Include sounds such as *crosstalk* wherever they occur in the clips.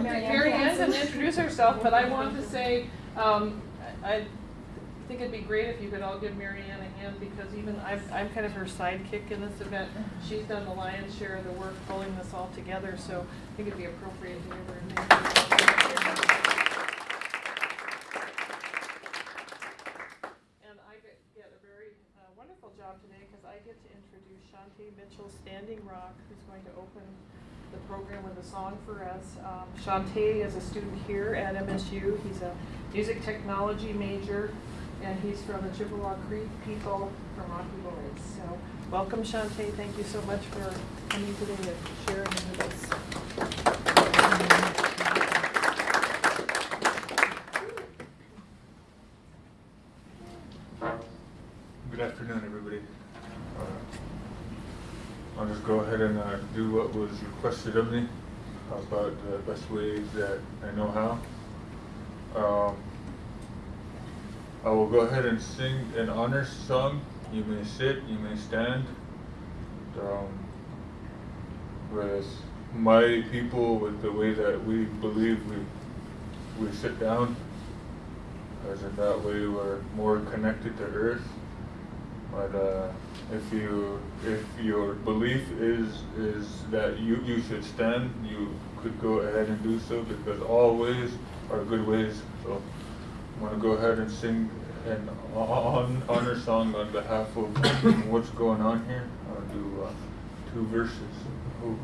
Mary Ann Mary Ann Hanson. didn't introduce herself, but I want to say, um, I I think it'd be great if you could all give Mary Ann a hand, because even, I'm, I'm kind of her sidekick in this event. She's done the lion's share of the work pulling this all together, so I think it'd be appropriate to give her a thank you. And I get, get a very wonderful job today because I get to introduce Shantae Mitchell Standing Rock, who's going to open the program with a song for us. Um, Shantae is a student here at MSU. He's a music technology major, and he's from the Chippewa Cree people from Rocky Boys. So welcome, Shantae. Thank you so much for coming today and sharing with us. Good afternoon, everybody. Uh, I'll just go ahead and uh, do was requested of me about the best ways that I know how. Um, I will go ahead and sing an honor song. You may sit, you may stand. Um, with my people, with the way that we believe we, we sit down, as in that way we're more connected to earth. But uh, if you if your belief is is that you you should stand, you could go ahead and do so because all ways are good ways. So I'm gonna go ahead and sing an on, honor song on behalf of what's going on here. I'll do uh, two verses. Ooh.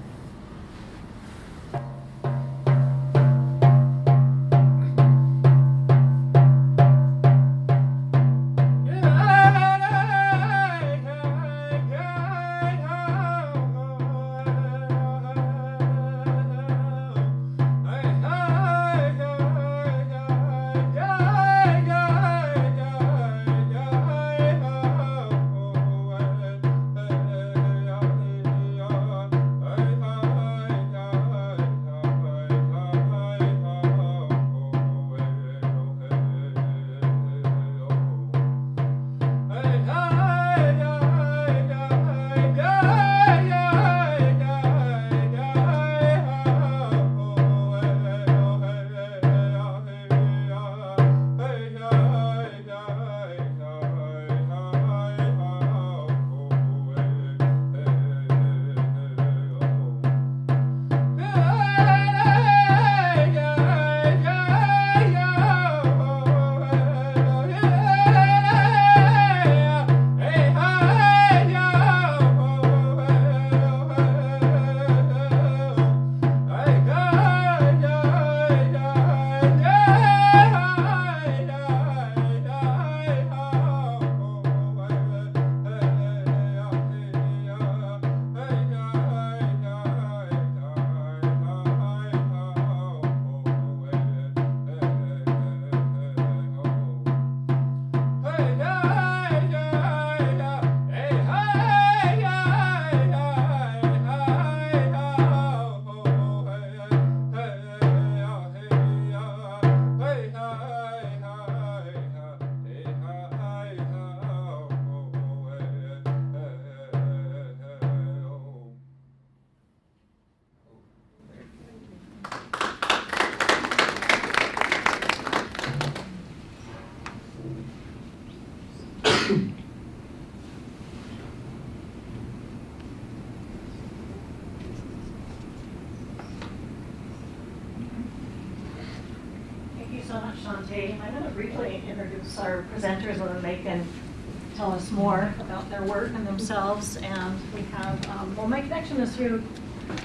Our presenters and they can tell us more about their work and themselves. And we have, um, well, my connection is through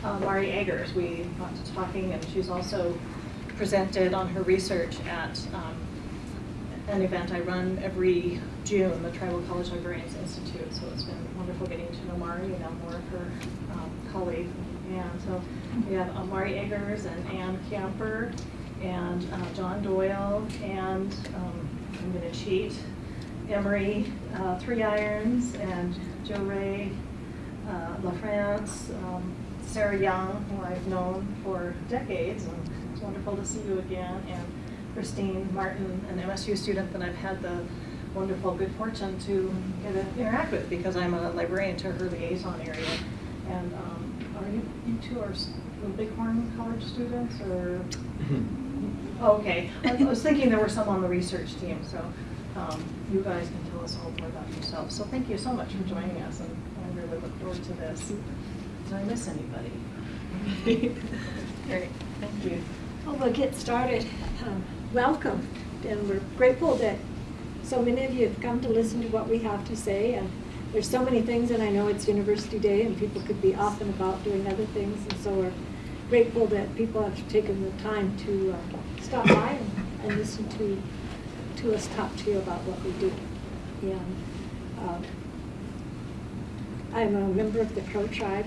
uh, Mari Eggers. We got to talking and she's also presented on her research at um, an event I run every June, the Tribal College Librarians Institute. So it's been wonderful getting to know Mari and now more of her um, colleague. And so we have uh, Mari Eggers and Ann Camper and uh, John Doyle and um, I'm going to cheat, Emery uh, Three Irons and Jory uh, LaFrance, um, Sarah Young, who I've known for decades, and it's wonderful to see you again, and Christine Martin, an MSU student that I've had the wonderful good fortune to get to interact with because I'm a librarian to her liaison area. And um, are you, you two are Bighorn College students or? *laughs* Okay, I I was thinking there were some on the research team, so um, you guys can tell us a all more about yourselves. So thank you so much for joining us, and I really look forward to this. Did I miss anybody? Great, thank you. Well, we'll get started. Um, Welcome, and we're grateful that so many of you have come to listen to what we have to say. And there's so many things, and I know it's University Day, and people could be off and about doing other things, and so we're grateful that people have taken the time to uh, stop by and, and listen to to us talk to you about what we do. And um, I'm a member of the Crow tribe.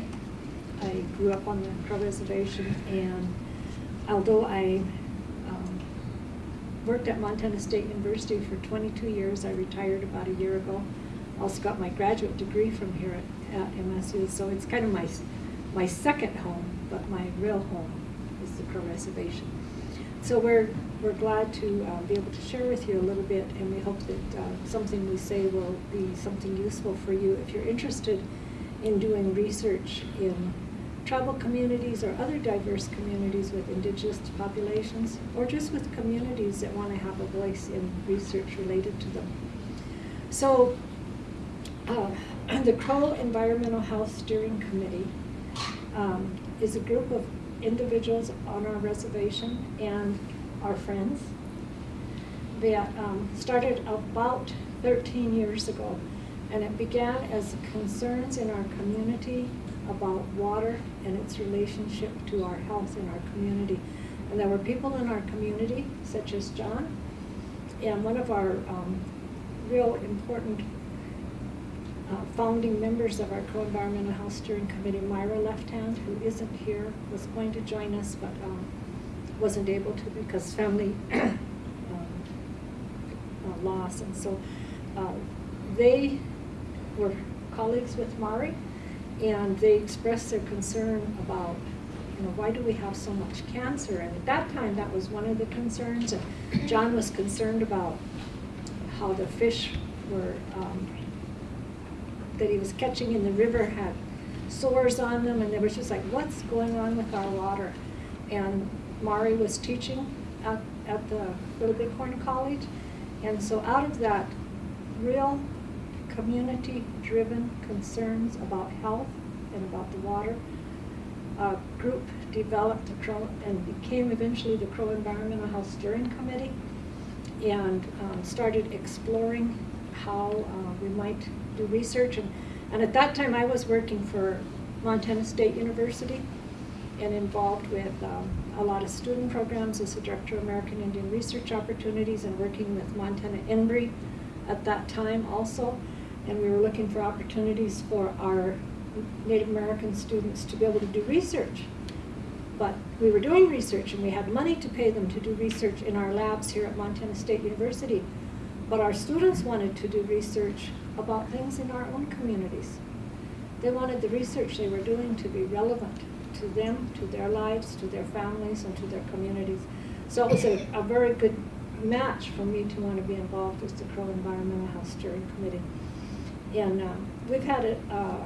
I grew up on the Crow Reservation, and although I um, worked at Montana State University for 22 years, I retired about a year ago. Also got my graduate degree from here at, at MSU, so it's kind of my my second home, but my real home is the Crow Reservation. So we're we're glad to uh, be able to share with you a little bit, and we hope that uh, something we say will be something useful for you if you're interested in doing research in tribal communities or other diverse communities with indigenous populations, or just with communities that want to have a voice in research related to them. So, uh, *clears throat* the Crow Environmental Health Steering Committee um, is a group of individuals on our reservation and our friends that um, started about 13 years ago. And it began as concerns in our community about water and its relationship to our health in our community. And there were people in our community, such as John, and one of our um, real important uh, founding members of our Crow Environmental Health Steering Committee, Myra Left Hand, who isn't here, was going to join us, but um, wasn't able to because family *coughs* um, uh, loss. And so uh, they were colleagues with Mari, and they expressed their concern about, you know, why do we have so much cancer? And at that time, that was one of the concerns. And John was concerned about how the fish were, um, that he was catching in the river had sores on them, and they were just like, what's going on with our water? And Mari was teaching at, at the Little Bighorn College, and so out of that real community-driven concerns about health and about the water, a group developed Crow and became eventually the Crow Environmental Health Steering Committee and um, started exploring how uh, we might do research. And, and at that time, I was working for Montana State University and involved with um, a lot of student programs as the Director of American Indian Research Opportunities and working with Montana INBRE at that time also. And we were looking for opportunities for our Native American students to be able to do research. But we were doing research and we had money to pay them to do research in our labs here at Montana State University. But our students wanted to do research about things in our own communities. They wanted the research they were doing to be relevant to them, to their lives, to their families, and to their communities. So it was a, a very good match for me to want to be involved with the Crow Environmental Health Steering Committee. And um, we've had a, uh,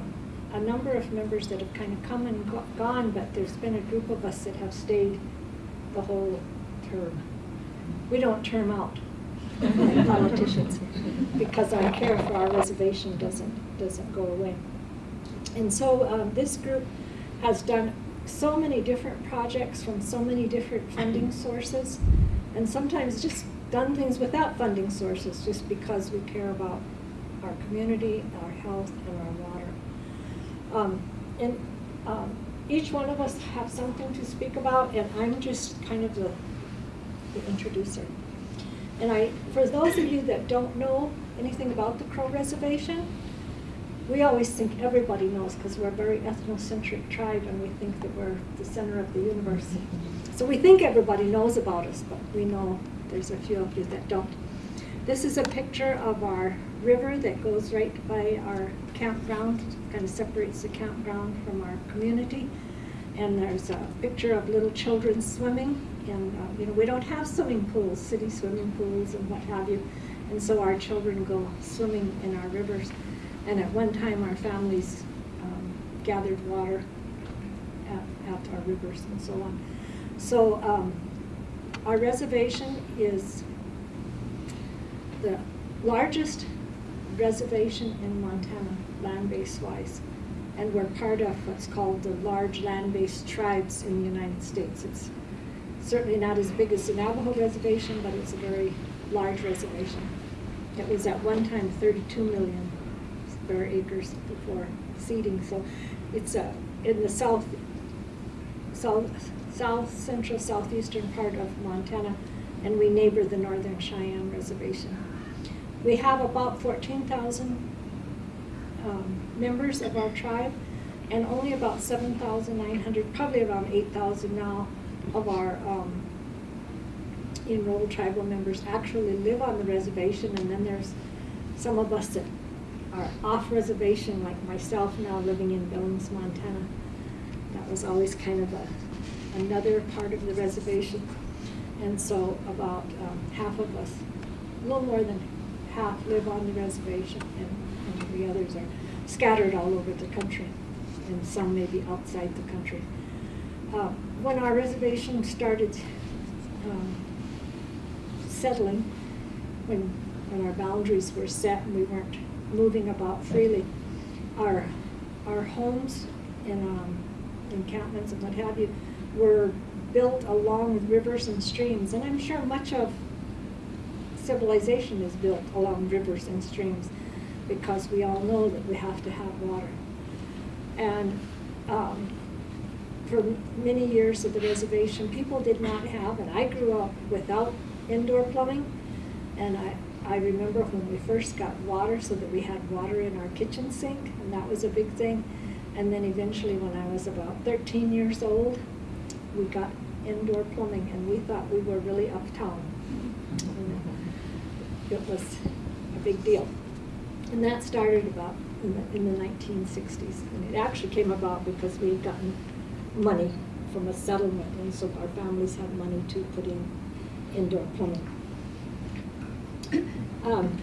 a number of members that have kind of come and go gone, but there's been a group of us that have stayed the whole term. We don't term out *laughs* politicians *laughs* because our care for our reservation doesn't doesn't go away. And so um, this group has done so many different projects from so many different funding sources, and sometimes just done things without funding sources just because we care about our community, our health, and our water. Um, and um, each one of us have something to speak about, and I'm just kind of the, the introducer. And I, for those of you that don't know anything about the Crow Reservation, we always think everybody knows because we're a very ethnocentric tribe and we think that we're the center of the universe. So we think everybody knows about us, but we know there's a few of you that don't. This is a picture of our river that goes right by our campground, kind of separates the campground from our community. And there's a picture of little children swimming. And, uh, you know, we don't have swimming pools, city swimming pools and what have you. And so our children go swimming in our rivers. And at one time, our families um, gathered water at, at our rivers and so on. So um, our reservation is the largest reservation in Montana, land-based wise. And we're part of what's called the large land-based tribes in the United States. It's certainly not as big as the Navajo reservation, but it's a very large reservation. It was at one time thirty-two million square acres before ceding, so it's uh, in the south, south, south central southeastern part of Montana, and we neighbor the Northern Cheyenne Reservation. We have about fourteen thousand um, members of our tribe, and only about seven thousand nine hundred, probably around eight thousand now, of our um, enrolled tribal members actually live on the reservation, and then there's some of us that are off reservation, like myself now living in Billings, Montana. That was always kind of a, another part of the reservation. And so about um, half of us, a little more than half live on the reservation, and, and the others are scattered all over the country, and some maybe outside the country. Uh, when our reservation started um, settling, when, when our boundaries were set and we weren't moving about freely, our, our homes and um, encampments and what have you were built along rivers and streams. And I'm sure much of civilization is built along rivers and streams because we all know that we have to have water. And um, for many years of the reservation, people did not have, and I grew up without indoor plumbing. And I, I remember when we first got water so that we had water in our kitchen sink, and that was a big thing. And then eventually, when I was about 13 years old, we got indoor plumbing, and we thought we were really uptown. And it was a big deal. And that started about in the, in the 1960s. And it actually came about because we had gotten money from a settlement, and so our families had money to put in indoor plumbing. Um,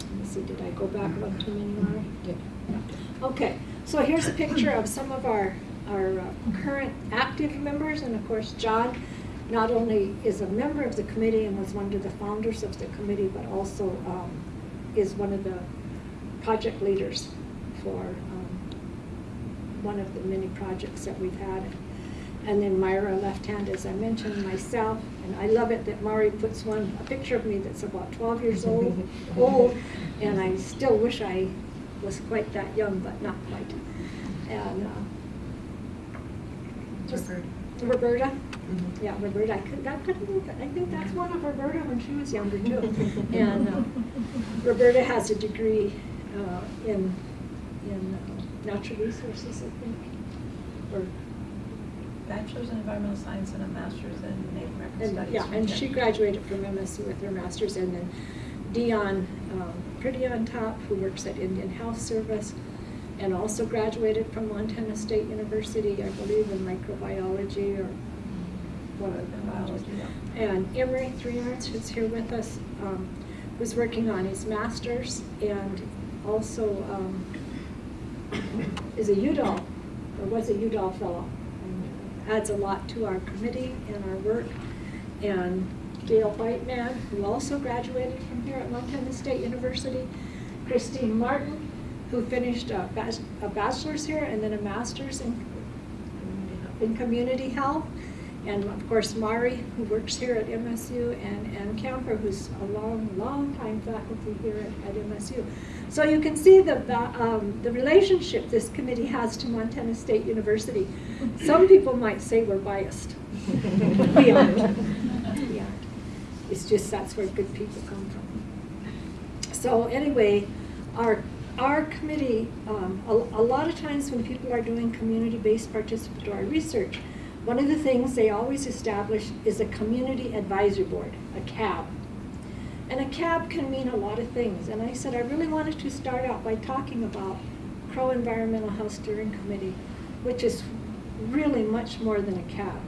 let me see, did I go back one too many, Mara? Yeah. Okay, so here's a picture of some of our, our uh, current active members, and of course, John not only is a member of the committee and was one of the founders of the committee, but also um, is one of the project leaders for one of the many projects that we've had. And then Myra left hand, as I mentioned, myself, and I love it that Mari puts one, a picture of me that's about 12 years old, *laughs* old, and I still wish I was quite that young, but not quite. And uh, just Roberta, Mm-hmm. yeah, Roberta, I could, that could, I think that's one of Roberta when she was younger too. *laughs* And uh, Roberta has a degree uh, in, in natural resources, I think, or Bachelor's in environmental science and a master's in Native American And, studies. yeah, and Kent. she graduated from MSU with her master's, and then Dion, um, pretty on top, who works at Indian Health Service, and also graduated from Montana State University, I believe, in microbiology or one of the Biology, yeah. And Emery Three Irons, who's here with us, um, was working on his master's and also um, is a Udall, or was a Udall fellow. and Adds a lot to our committee and our work. And Gail Whiteman, who also graduated from here at Montana State University. Christine Martin, who finished a bachelor's here and then a master's in in community health. And of course, Mari, who works here at MSU, and Ann Camper, who's a long, long time faculty here at, at MSU. So you can see the, um, the relationship this committee has to Montana State University. Some people might say we're biased. *laughs* We aren't. We aren't. It's just that's where good people come from. So anyway, our, our committee, um, a, a lot of times when people are doing community-based participatory research, one of the things they always establish is a community advisory board, a CAB. And a CAB can mean a lot of things. And I said I really wanted to start out by talking about Crow Environmental Health Steering Committee, which is really much more than a CAB.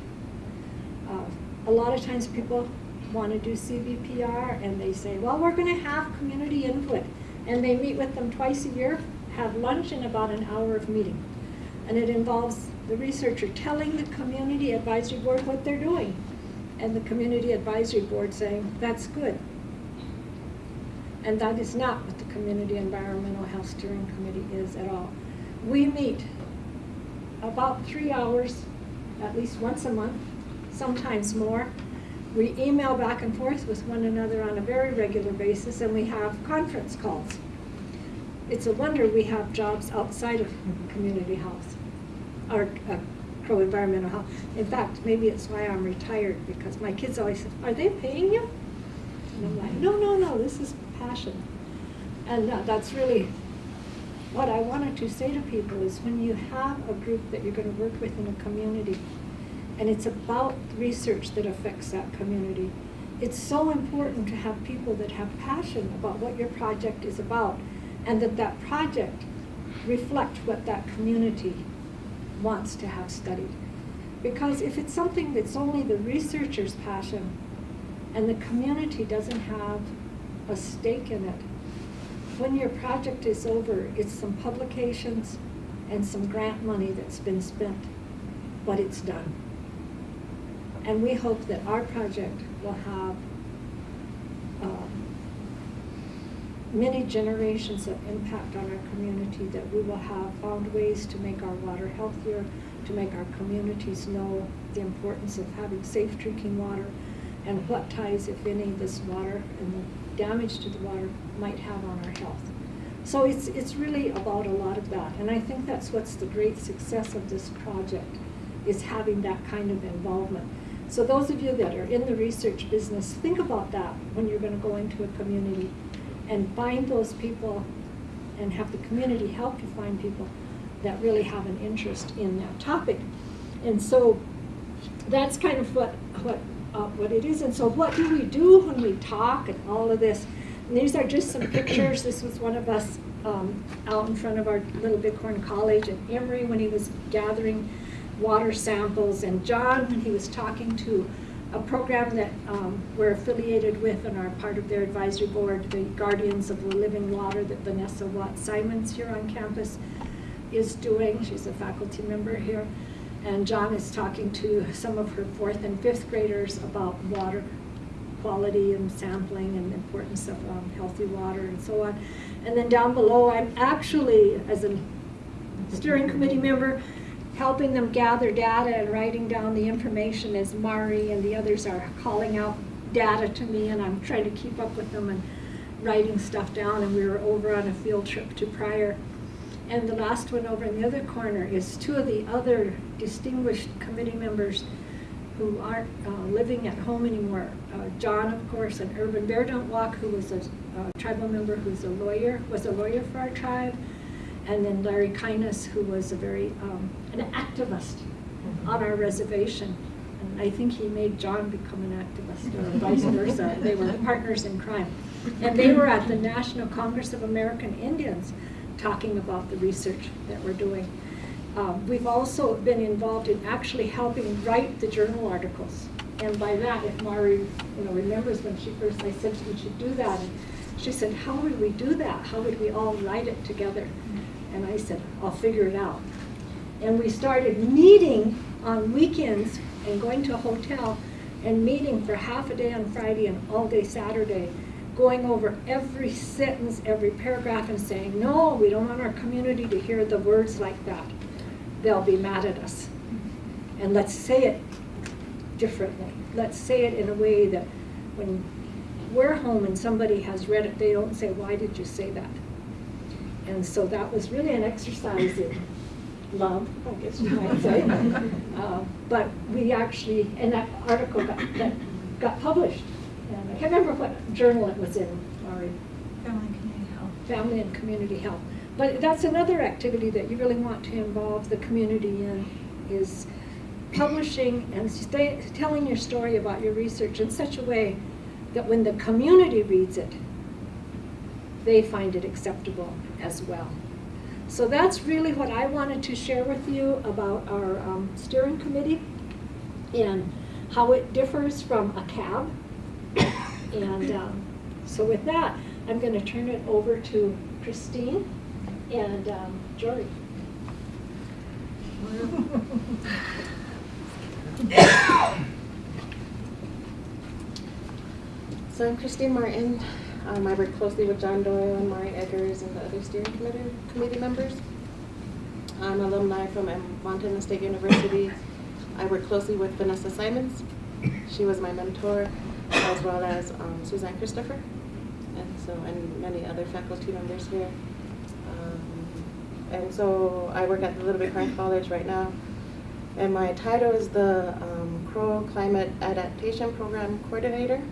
Uh, a lot of times people want to do CBPR and they say, well, we're going to have community input. And they meet with them twice a year, have lunch and about an hour of meeting. And it involves the researcher telling the community advisory board what they're doing. And the community advisory board saying, that's good. And that is not what the Community Environmental Health Steering Committee is at all. We meet about three hours, at least once a month, sometimes more. We email back and forth with one another on a very regular basis, and we have conference calls. It's a wonder we have jobs outside of community health, or uh, Crow Environmental Health. In fact, maybe it's why I'm retired, because my kids always say, are they paying you? And I'm like, no, no, no, this is passion. And uh, that's really what I wanted to say to people is when you have a group that you're going to work with in a community, and it's about research that affects that community, it's so important to have people that have passion about what your project is about, and that that project reflect what that community wants to have studied. Because if it's something that's only the researcher's passion, and the community doesn't have a stake in it, when your project is over, it's some publications and some grant money that's been spent, but it's done. And we hope that our project will have um, many generations of impact on our community, that we will have found ways to make our water healthier, to make our communities know the importance of having safe drinking water, and what ties, if any, this water and the damage to the water might have on our health. So it's, it's really about a lot of that, and I think that's what's the great success of this project, is having that kind of involvement. So those of you that are in the research business, think about that when you're gonna go into a community and find those people and have the community help you find people that really have an interest in that topic. And so that's kind of what, what, uh, what it is. And so what do we do when we talk and all of this? And these are just some pictures. This was one of us um, out in front of our little Bighorn College at Emery when he was gathering water samples. And John, when he was talking to a program that um, we're affiliated with and are part of their advisory board, the Guardians of the Living Water that Vanessa Watt Simonds here on campus is doing. She's a faculty member here. And John is talking to some of her fourth and fifth graders about water quality and sampling and the importance of um, healthy water and so on. And then down below, I'm actually, as a steering committee member, helping them gather data and writing down the information as Mari and the others are calling out data to me and I'm trying to keep up with them and writing stuff down and we were over on a field trip to Pryor. And the last one over in the other corner is two of the other distinguished committee members who aren't uh, living at home anymore. Uh, John, of course, and Urban Bear Don't Walk, who was a uh, tribal member who's a lawyer, was a lawyer for our tribe. And then Larry Kindness, who was a very, um, an activist on our reservation. And I think he made John become an activist or vice versa. They were partners in crime. And they were at the National Congress of American Indians talking about the research that we're doing. Um, we've also been involved in actually helping write the journal articles. And by that, if Mari you know, remembers when she first, I said we should do that. And she said, how would we do that? How would we all write it together? And I said, I'll figure it out. And we started meeting on weekends and going to a hotel and meeting for half a day on Friday and all day Saturday, going over every sentence, every paragraph and saying, no, we don't want our community to hear the words like that. They'll be mad at us. And let's say it differently. Let's say it in a way that when we're home and somebody has read it, they don't say, why did you say that? And so that was really an exercise in love, I guess you might say. *laughs* uh, but we actually, and that article got, that got published. And I can't remember what journal it was in, sorry. Family and community health. Family and Community Health. But that's another activity that you really want to involve the community in, is publishing and stay, telling your story about your research in such a way that when the community reads it, they find it acceptable as well. So that's really what I wanted to share with you about our um, steering committee and how it differs from a CAB. And um, so with that, I'm going to turn it over to Christine and um, Jory. So I'm Christine Martin. Um, I work closely with John Doyle and Maureen Eggers and the other steering committee, committee members. I'm alumni from Montana State University. I work closely with Vanessa Simonds. She was my mentor, as well as um, Suzanne Christopher, and so and many other faculty members here. Um, and so I work at the Little Big Horn College right now. And my title is the um, Crow Climate Adaptation Program Coordinator.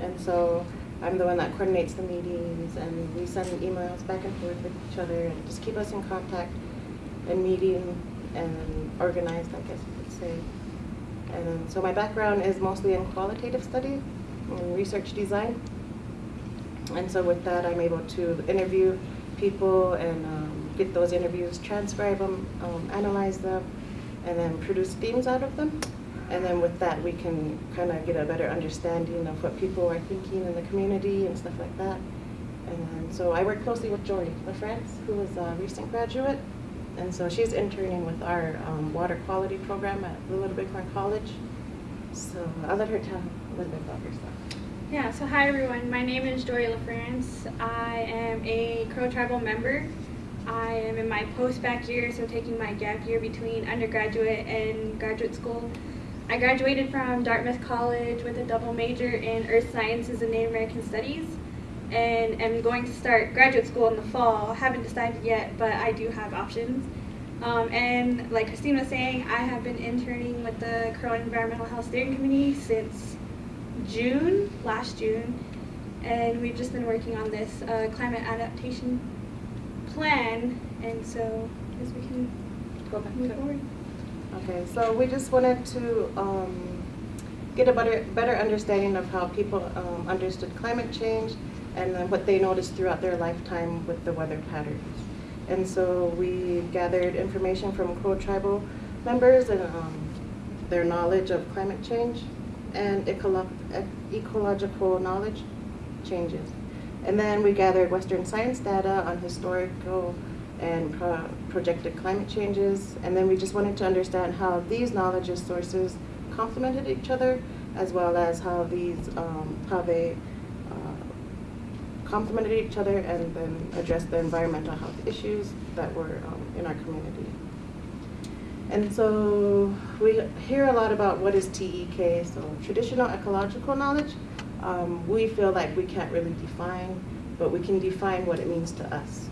And so I'm the one that coordinates the meetings and we send emails back and forth with each other and just keep us in contact and meeting and organized, I guess you could say. And so my background is mostly in qualitative study and research design. And so with that, I'm able to interview people and um, get those interviews, transcribe them, um, analyze them, and then produce themes out of them. And then with that, we can kind of get a better understanding of what people are thinking in the community and stuff like that. And so I work closely with Jory LaFrance, who is a recent graduate. And so she's interning with our um, water quality program at Little Bighorn College. So I'll let her tell a little bit about herself. Yeah, so hi everyone. My name is Jory LaFrance. I am a Crow Tribal member. I am in my post-bac year, so taking my gap year between undergraduate and graduate school. I graduated from Dartmouth College with a double major in Earth Sciences and Native American Studies and am going to start graduate school in the fall. Haven't decided yet, but I do have options. Um, and like Christine was saying, I have been interning with the Crow Environmental Health Steering Committee since June, last June, and we've just been working on this uh, climate adaptation plan, and so I guess we can Go back move to forward. Okay, so we just wanted to um, get a better, better understanding of how people um, understood climate change and then what they noticed throughout their lifetime with the weather patterns. And so we gathered information from Crow tribal members and um, their knowledge of climate change and ecolo- ecological knowledge changes. And then we gathered Western science data on historical and pro- projected climate changes. And then we just wanted to understand how these knowledge sources complemented each other, as well as how these, um, how they uh, complemented each other and then addressed the environmental health issues that were um, in our community. And so we hear a lot about what is TEK, so traditional ecological knowledge. Um, we feel like we can't really define, but we can define what it means to us.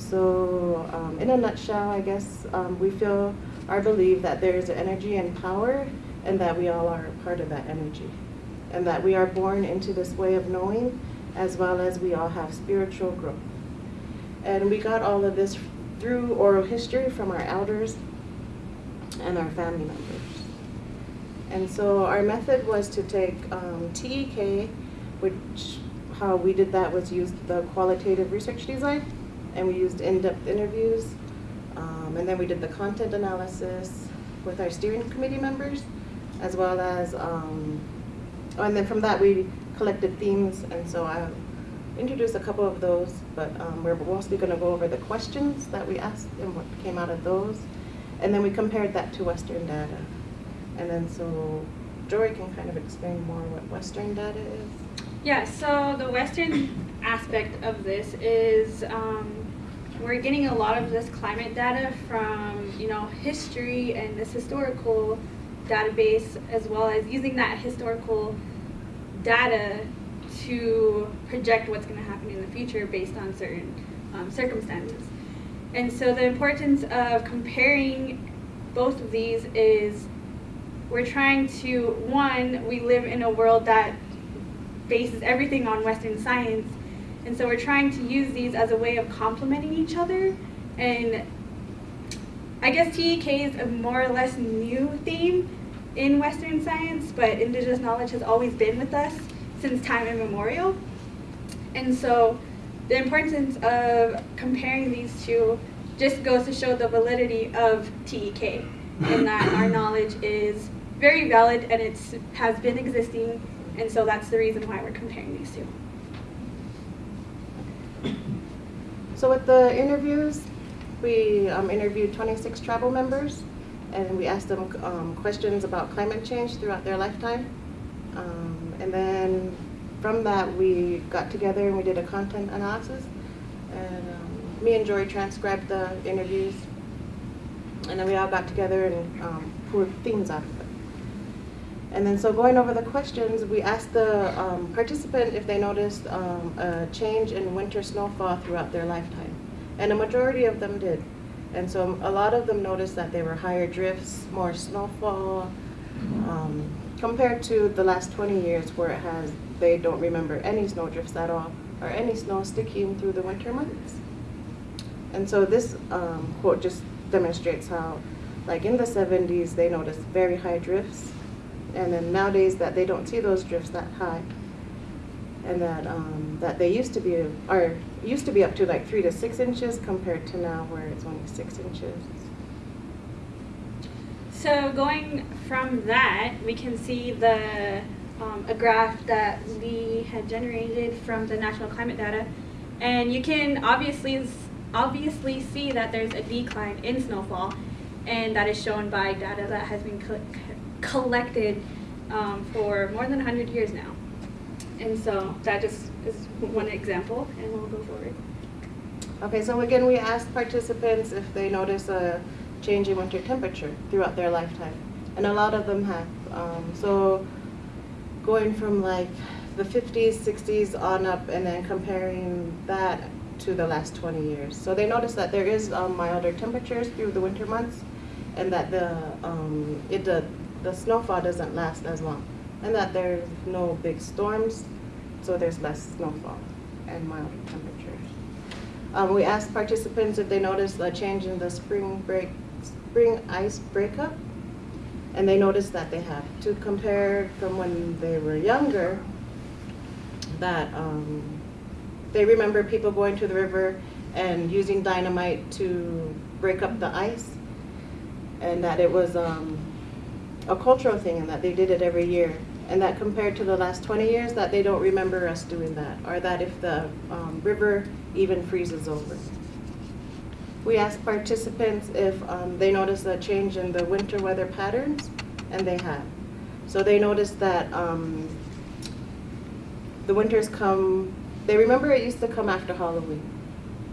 So um, in a nutshell, I guess um, we feel our belief that there is energy and power and that we all are a part of that energy. And that we are born into this way of knowing as well as we all have spiritual growth. And we got all of this through oral history from our elders and our family members. And so our method was to take um, TEK, which how we did that was use the qualitative research design, and we used in-depth interviews, um, and then we did the content analysis with our steering committee members, as well as, um, oh, and then from that we collected themes, and so I introduced a couple of those, but um, we're mostly going to go over the questions that we asked and what came out of those, and then we compared that to Western data. And then so Jory can kind of explain more what Western data is. Yeah, so the Western aspect of this is um, we're getting a lot of this climate data from, you know, history and this historical database, as well as using that historical data to project what's going to happen in the future based on certain um, circumstances. And so the importance of comparing both of these is we're trying to, one, we live in a world that bases everything on Western science. And so we're trying to use these as a way of complementing each other. And I guess TEK is a more or less new theme in Western science, but indigenous knowledge has always been with us since time immemorial. And so the importance of comparing these two just goes to show the validity of TEK and that our knowledge is very valid and it has been existing and so that's the reason why we're comparing these two. So with the interviews, we um, interviewed 26 tribal members, and we asked them um, questions about climate change throughout their lifetime. Um, and then from that, we got together and we did a content analysis. And um, me and Jory transcribed the interviews. And then we all got together and um, pulled themes out of it. And then, so going over the questions, we asked the um, participant if they noticed um, a change in winter snowfall throughout their lifetime. And a majority of them did. And so a lot of them noticed that there were higher drifts, more snowfall, um, compared to the last 20 years where it has, they don't remember any snow drifts at all, or any snow sticking through the winter months. And so this um, quote just demonstrates how, like in the 70s, they noticed very high drifts, and then nowadays that they don't see those drifts that high, and that um, that they used to be or used to be up to like three to six inches compared to now where it's only six inches. So going from that, we can see the um, a graph that we had generated from the national climate data, and you can obviously obviously see that there's a decline in snowfall, and that is shown by data that has been co- collected um, for more than 100 years now. And so that just is one example, and we'll go forward. Okay, so again, we asked participants if they notice a change in winter temperature throughout their lifetime, and a lot of them have. Um, so going from like the 50s, 60s on up, and then comparing that to the last 20 years. So they notice that there is um, milder temperatures through the winter months, and that the um, it the, the snowfall doesn't last as long, and that there's no big storms, so there's less snowfall and milder temperatures. Um, we asked participants if they noticed a change in the spring break, spring ice breakup, and they noticed that they have. To compare from when they were younger, that um, they remember people going to the river and using dynamite to break up the ice, and that it was um, a cultural thing, and that they did it every year. And that compared to the last 20 years, that they don't remember us doing that, or that if the um, river even freezes over. We asked participants if um, they noticed a change in the winter weather patterns, and they have. So they noticed that um, the winters come, they remember it used to come after Halloween.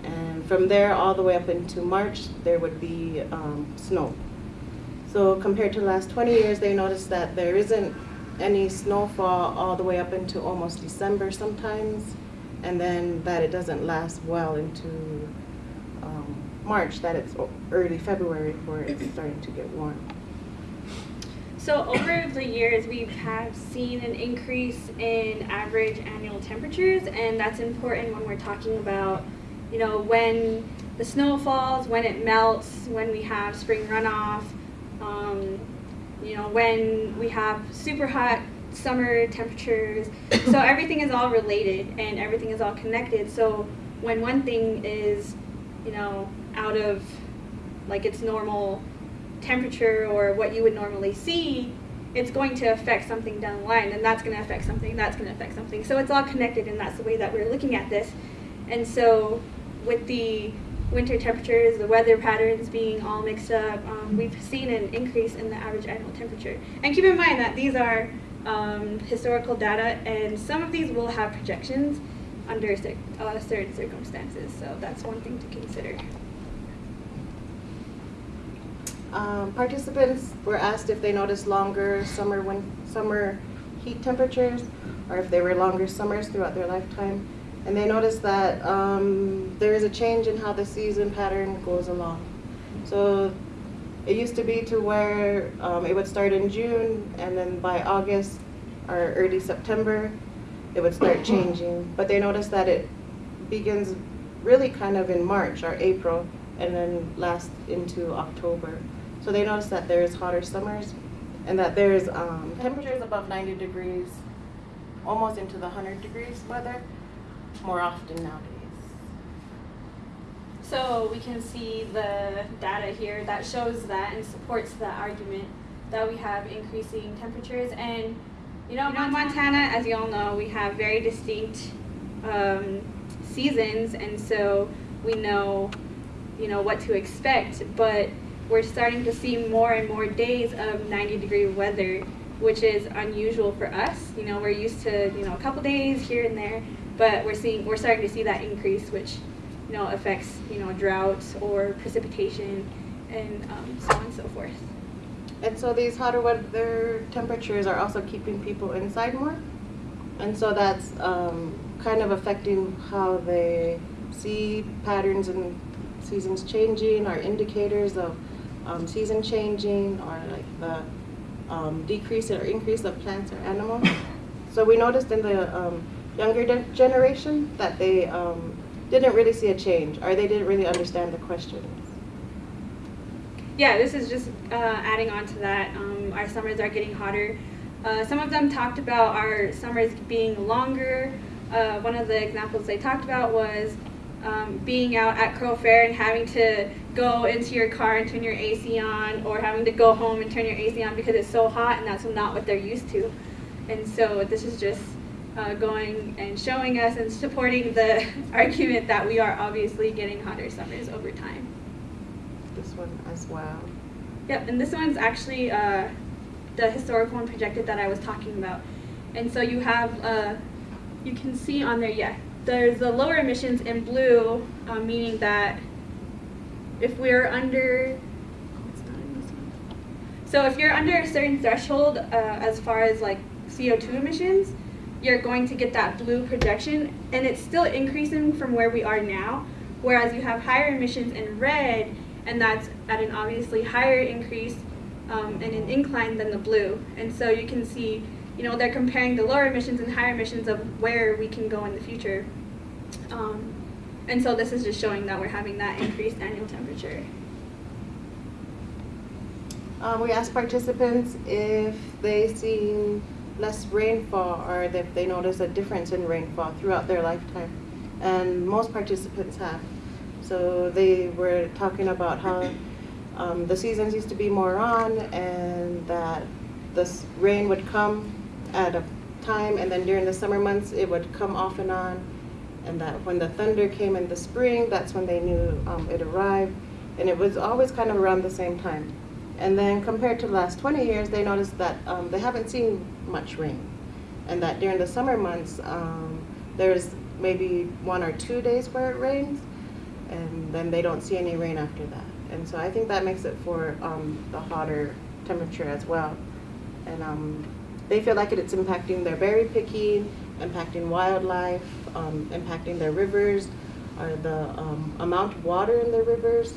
And from there all the way up into March, there would be um, snow. So compared to the last 20 years, they noticed that there isn't any snowfall all the way up into almost December sometimes, and then that it doesn't last well into um, March, that it's early February where it's *clears throat* starting to get warm. So over the years, we have seen an increase in average annual temperatures, and that's important when we're talking about, you know, when the snow falls, when it melts, when we have spring runoff, um, you know, when we have super hot summer temperatures. *coughs* so everything is all related and everything is all connected. So when one thing is, you know, out of like its normal temperature or what you would normally see, it's going to affect something down the line, and that's going to affect something, that's going to affect something. So it's all connected, and that's the way that we're looking at this. And so, with the winter temperatures, the weather patterns being all mixed up, um, we've seen an increase in the average annual temperature. And keep in mind that these are um, historical data, and some of these will have projections under uh, certain circumstances. So that's one thing to consider. Um, participants were asked if they noticed longer summer summer heat temperatures or if they were longer summers throughout their lifetime. And they noticed that um, there is a change in how the season pattern goes along. So it used to be to where um, it would start in June and then by August or early September it would start *coughs* changing. But they noticed that it begins really kind of in March or April and then lasts into October. So they noticed that there's hotter summers and that there's um, temperatures above 90 degrees, almost into the 100 degrees weather, more often nowadays. So we can see the data here that shows that and supports the argument that we have increasing temperatures. And you know, Montana, as you all know, we have very distinct um, seasons, and so we know, you know, what to expect. But we're starting to see more and more days of 90 degree weather, which is unusual for us. You know, we're used to you know a couple days here and there, but we're seeing we're starting to see that increase, which you know affects you know droughts or precipitation and um, so on and so forth. And so these hotter weather temperatures are also keeping people inside more. And so that's um, kind of affecting how they see patterns and seasons changing, or indicators of um, season changing, or like the um, decrease or increase of plants or animals. So we noticed in the um, younger generation that they um, didn't really see a change, or they didn't really understand the questions. yeah, this is just uh, adding on to that. Um, our summers are getting hotter. Uh, some of them talked about our summers being longer. Uh, one of the examples they talked about was um, being out at Crow Fair and having to go into your car and turn your AC on, or having to go home and turn your AC on because it's so hot, and that's not what they're used to. And so this is just uh, going and showing us and supporting the *laughs* argument that we are obviously getting hotter summers over time. This one as well. Yep, and this one's actually uh, the historical and projected that I was talking about. And so you have, uh, you can see on there, yeah, there's the lower emissions in blue, uh, meaning that if we're under, it's not in this one. So if you're under a certain threshold uh, as far as like CO2 emissions, you're going to get that blue projection, and it's still increasing from where we are now. Whereas you have higher emissions in red, and that's at an obviously higher increase um, and an incline than the blue. And so you can see, you know, they're comparing the lower emissions and higher emissions of where we can go in the future. Um, and so this is just showing that we're having that increased annual temperature. Um, we asked participants if they seen less rainfall or if they notice a difference in rainfall throughout their lifetime. And most participants have. So they were talking about how um, the seasons used to be more on and that the rain would come at a time and then during the summer months it would come off and on. And that when the thunder came in the spring, that's when they knew um, it arrived. And it was always kind of around the same time. And then compared to the last 20 years, they noticed that um, they haven't seen much rain. And that during the summer months, um, there's maybe one or two days where it rains, and then they don't see any rain after that. And so I think that makes it for um, the hotter temperature as well. And um, they feel like it's impacting their berry picking, impacting wildlife, um, impacting their rivers, or the um, amount of water in their rivers.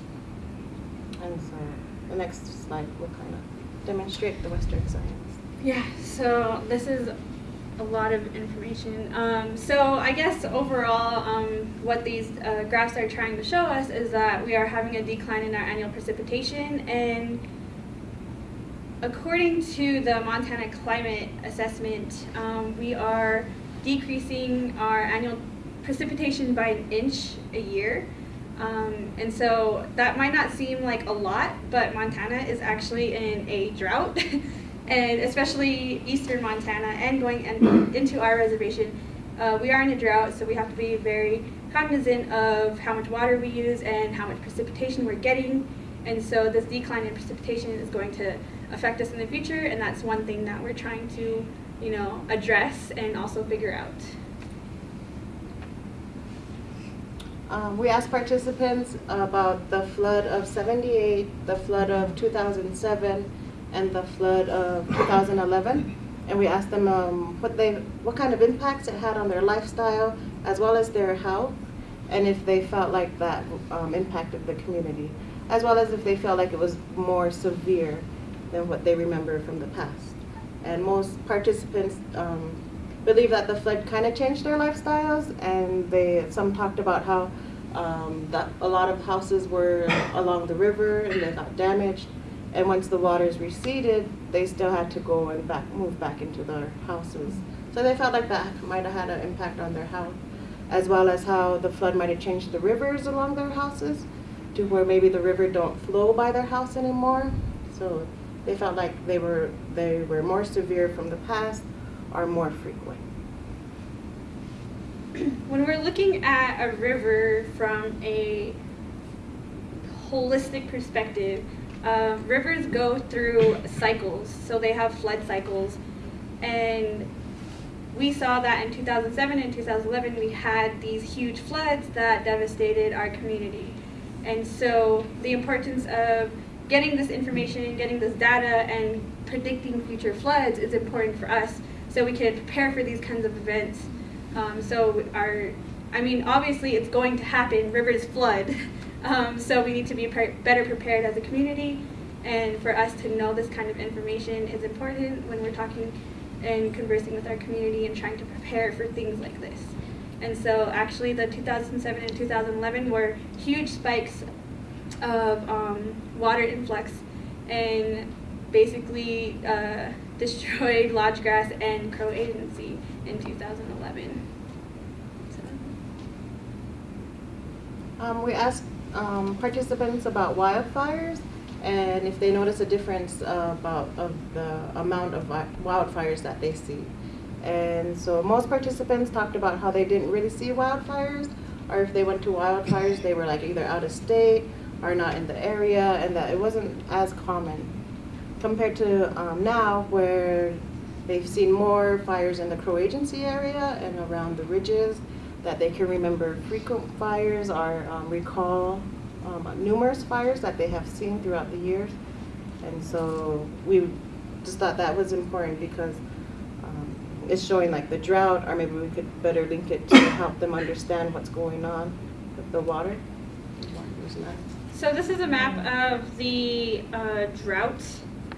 And so the next slide will kind of demonstrate the Western science. Yeah, so this is a lot of information. Um, so I guess overall, um, what these uh, graphs are trying to show us is that we are having a decline in our annual precipitation, and according to the Montana Climate Assessment, um, we are decreasing our annual precipitation by an inch a year. Um, and so that might not seem like a lot, but Montana is actually in a drought. *laughs* and especially eastern Montana and going in, into our reservation, uh, we are in a drought, so we have to be very cognizant of how much water we use and how much precipitation we're getting. And so this decline in precipitation is going to affect us in the future, and that's one thing that we're trying to, you know, address and also figure out. Um, we asked participants about the flood of 78, the flood of 2007, and the flood of 2011. And we asked them um, what, they, what kind of impacts it had on their lifestyle as well as their health, and if they felt like that um, impacted the community, as well as if they felt like it was more severe than what they remember from the past. And most participants um, believe that the flood kind of changed their lifestyles, and they some talked about how um, that a lot of houses were along the river and they got damaged, and once the waters receded, they still had to go and back move back into their houses. So they felt like that might have had an impact on their health, as well as how the flood might have changed the rivers along their houses, to where maybe the river don't flow by their house anymore. So they felt like they were they were more severe from the past or more frequent. *clears throat* when we're looking at a river from a holistic perspective, uh, rivers go through cycles, so they have flood cycles, and we saw that in 2007 and 2011 we had these huge floods that devastated our community. And so the importance of getting this information, getting this data, and predicting future floods is important for us so we can prepare for these kinds of events. Um, so our, I mean, obviously it's going to happen, rivers flood. *laughs* Um, so we need to be better prepared as a community. And for us to know this kind of information is important when we're talking and conversing with our community and trying to prepare for things like this. And so actually the 2007 and 2011 were huge spikes of um, water influx and basically uh, *laughs* destroyed Lodge Grass and Crow Agency in 2011. So. Um, we asked um, participants about wildfires and if they notice a difference uh, about of the amount of wildfires that they see. And so most participants talked about how they didn't really see wildfires, or if they went to wildfires, they were like either out of state or not in the area, and that it wasn't as common compared to um, now where they've seen more fires in the Crow Agency area and around the ridges that they can remember frequent fires or um, recall um, numerous fires that they have seen throughout the years. And so we just thought that was important because um, it's showing like the drought, or maybe we could better link it to help them understand what's going on with the water. So this is a map of the uh, drought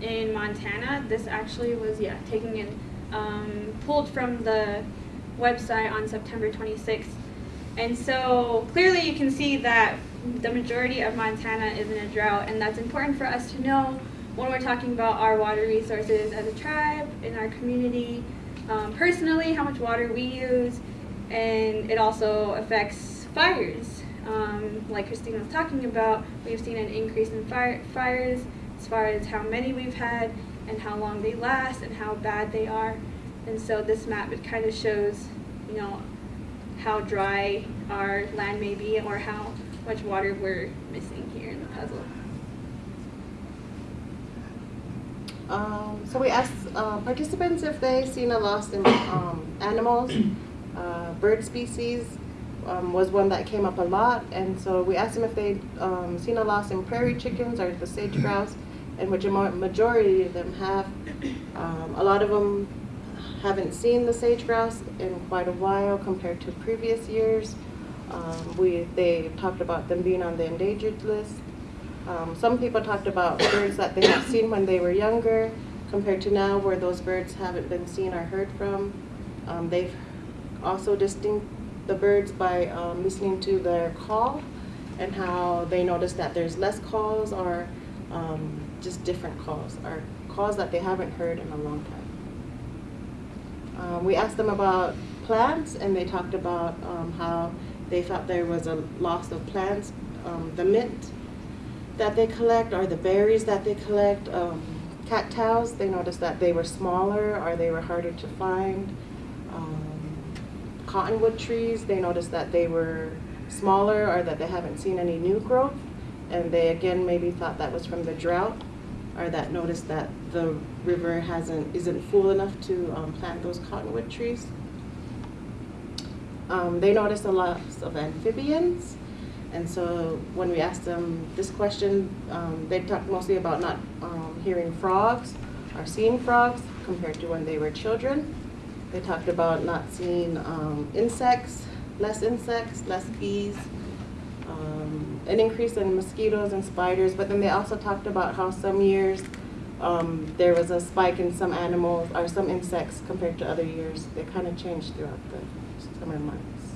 in Montana. This actually was yeah taken in um, pulled from the website on September 26th, and so clearly you can see that the majority of Montana is in a drought, and that's important for us to know when we're talking about our water resources as a tribe in our community. Um, personally, how much water we use, and it also affects fires. Um, like Christine was talking about, we've seen an increase in fire, fires as far as how many we've had and how long they last and how bad they are. And so this map it kind of shows, you know, how dry our land may be or how much water we're missing here in the puzzle. Um, so we asked uh, participants if they seen a loss in um, animals. *clears throat* Uh, bird species um, was one that came up a lot, and so we asked them if they um, seen a loss in prairie chickens or the sage grouse, and which a majority of them have. *clears throat* Um, a lot of them haven't seen the sage grouse in quite a while compared to previous years. Um, we they talked about them being on the endangered list. Um, some people talked about birds that they have seen when they were younger compared to now where those birds haven't been seen or heard from. Um, they've also distinct the birds by um, listening to their call and how they notice that there's less calls or um, just different calls or calls that they haven't heard in a long time. Um, we asked them about plants and they talked about um, how they thought there was a loss of plants, um, the mint that they collect or the berries that they collect. Um, cattails, they noticed that they were smaller or they were harder to find. Um, cottonwood trees, they noticed that they were smaller or that they haven't seen any new growth. And they again maybe thought that was from the drought or that noticed that the river hasn't isn't full enough to um, plant those cottonwood trees. Um, they noticed a loss of amphibians. And so when we asked them this question, um, they talked mostly about not um, hearing frogs or seeing frogs compared to when they were children. They talked about not seeing um, insects, less insects, less bees, um, an increase in mosquitoes and spiders. But then they also talked about how some years um, there was a spike in some animals or some insects compared to other years. They kind of changed throughout the summer months.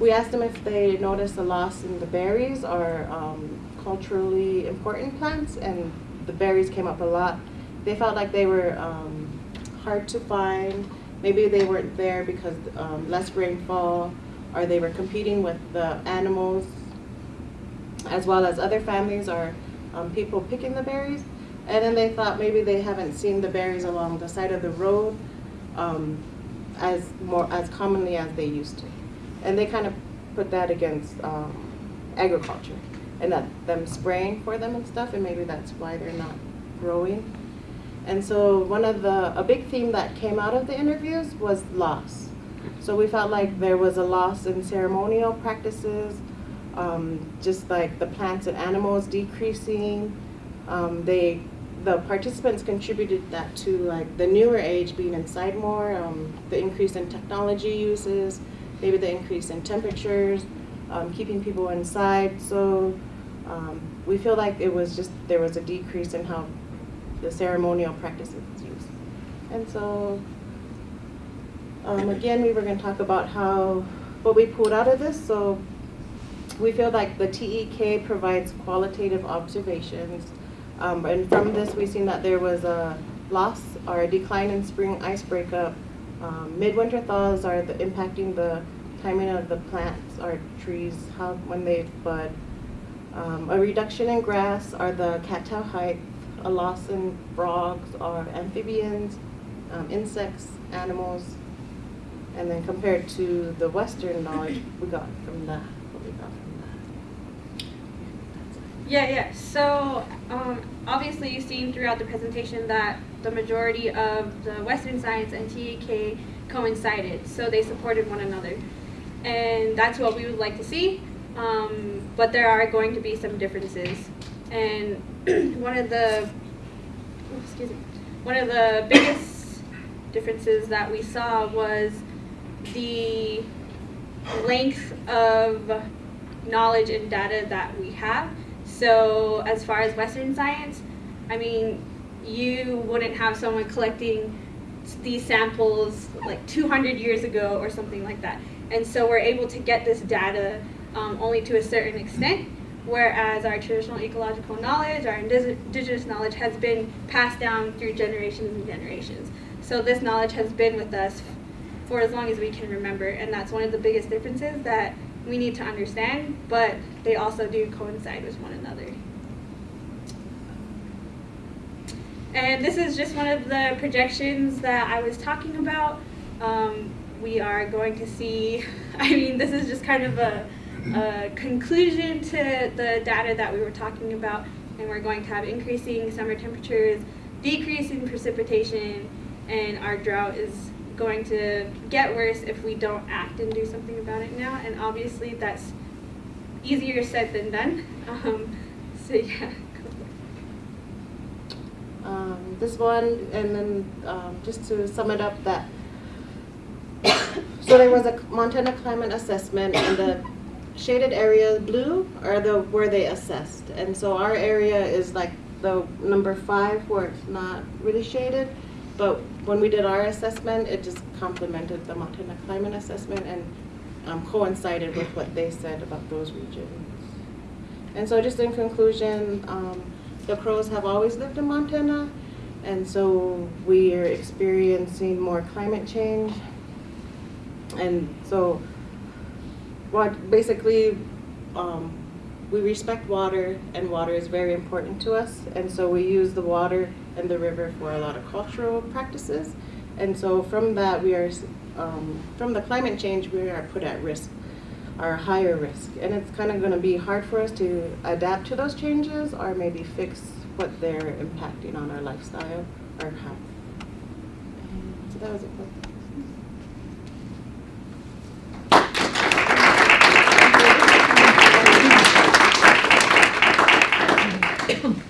We asked them if they noticed a loss in the berries or um, culturally important plants, and the berries came up a lot. They felt like they were um, hard to find. Maybe they weren't there because um, less rainfall, or they were competing with the animals, as well as other families or um, people picking the berries. And then they thought maybe they haven't seen the berries along the side of the road um, as more as commonly as they used to and they kind of put that against um, agriculture and that them spraying for them and stuff, and maybe that's why they're not growing. And so one of the, a big theme that came out of the interviews was loss. So we felt like there was a loss in ceremonial practices, um, just like the plants and animals decreasing. Um, they, the participants contributed that to like the newer age being inside more, um, the increase in technology uses, maybe the increase in temperatures, um, keeping people inside. So um, we feel like it was just, there was a decrease in how the ceremonial practices used. And so, um, again, we were going to talk about how, what we pulled out of this. So we feel like the TEK provides qualitative observations. Um, and from this, we've seen that there was a loss or a decline in spring ice breakup. Um, midwinter thaws are the, impacting the timing of the plants or trees, how when they bud. Um, a reduction in grass are the cattail height, a loss in frogs or amphibians, um, insects, animals, and then compared to the Western knowledge *clears throat* we got from that, what we got from that. Yeah, yeah. So um, obviously you've seen throughout the presentation that the majority of the Western science and TEK coincided, so they supported one another. And that's what we would like to see, um, but there are going to be some differences. And *clears throat* one of the, oh, excuse me, one of the biggest differences that we saw was the length of knowledge and data that we have. So as far as Western science, I mean, you wouldn't have someone collecting these samples like 200 years ago or something like that. And so we're able to get this data um, only to a certain extent, whereas our traditional ecological knowledge, our indigenous knowledge has been passed down through generations and generations. So this knowledge has been with us for as long as we can remember, and that's one of the biggest differences that we need to understand, but they also do coincide with one another. And this is just one of the projections that I was talking about. Um, we are going to see, *laughs* I mean, this is just kind of a, a conclusion to the data that we were talking about, and we're going to have increasing summer temperatures, decreasing precipitation, and our drought is going to get worse if we don't act and do something about it now. And obviously, that's easier said than done. *laughs* Um, so yeah. Um, this one, and then um, just to sum it up, that *coughs* so there was a Montana climate assessment, and the shaded area blue are the where they assessed, and so our area is like the number five where it's not really shaded, but when we did our assessment, it just complemented the Montana climate assessment and um, coincided with what they said about those regions. And so just in conclusion, um, the crows have always lived in Montana, and so we are experiencing more climate change. And so what basically um, we respect water and water is very important to us and so we use the water and the river for a lot of cultural practices. And so from that we are um, from the climate change we are put at risk are higher risk. And it's kind of going to be hard for us to adapt to those changes or maybe fix what they're impacting on our lifestyle or health so that was it. Everyone.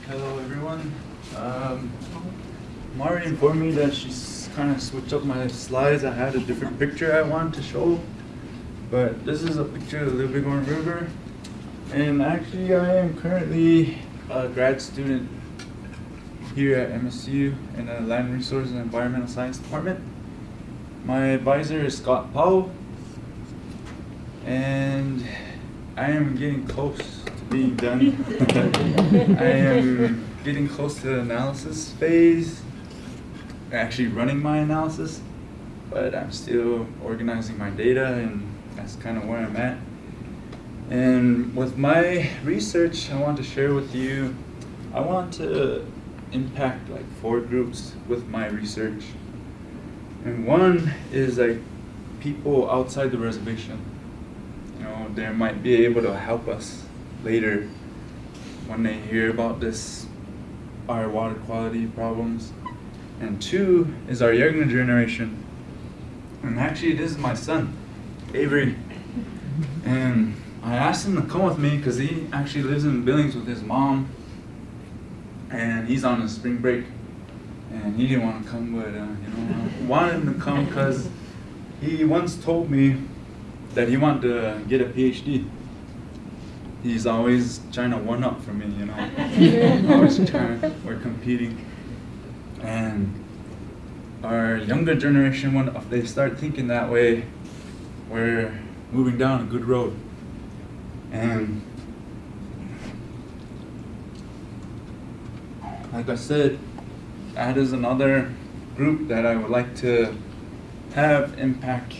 Um, Mari informed me that she's kind of switched up my slides. I had a different picture I wanted to show, but this is a picture of the Bighorn River. And actually I am currently a grad student here at MSU in the Land Resources and Environmental Science Department. My advisor is Scott Powell, and I am getting close to being done. *laughs* I am getting close to the analysis phase, actually running my analysis, but I'm still organizing my data, and that's kind of where I'm at. And with my research, I want to share with you, I want to impact like four groups with my research. And one is like people outside the reservation. You know, they might be able to help us later when they hear about this, our water quality problems. And two is our younger generation. And actually, this is my son, Avery. And I asked him to come with me because he actually lives in Billings with his mom. And he's on a spring break. And he didn't want to come, but uh, you know, I wanted him to come because he once told me that he wanted to get a PhD. He's always trying to one up for me, you know. *laughs* always trying, we're competing. And our younger generation, when if they start thinking that way, we're moving down a good road. And like I said, that is another group that I would like to have impact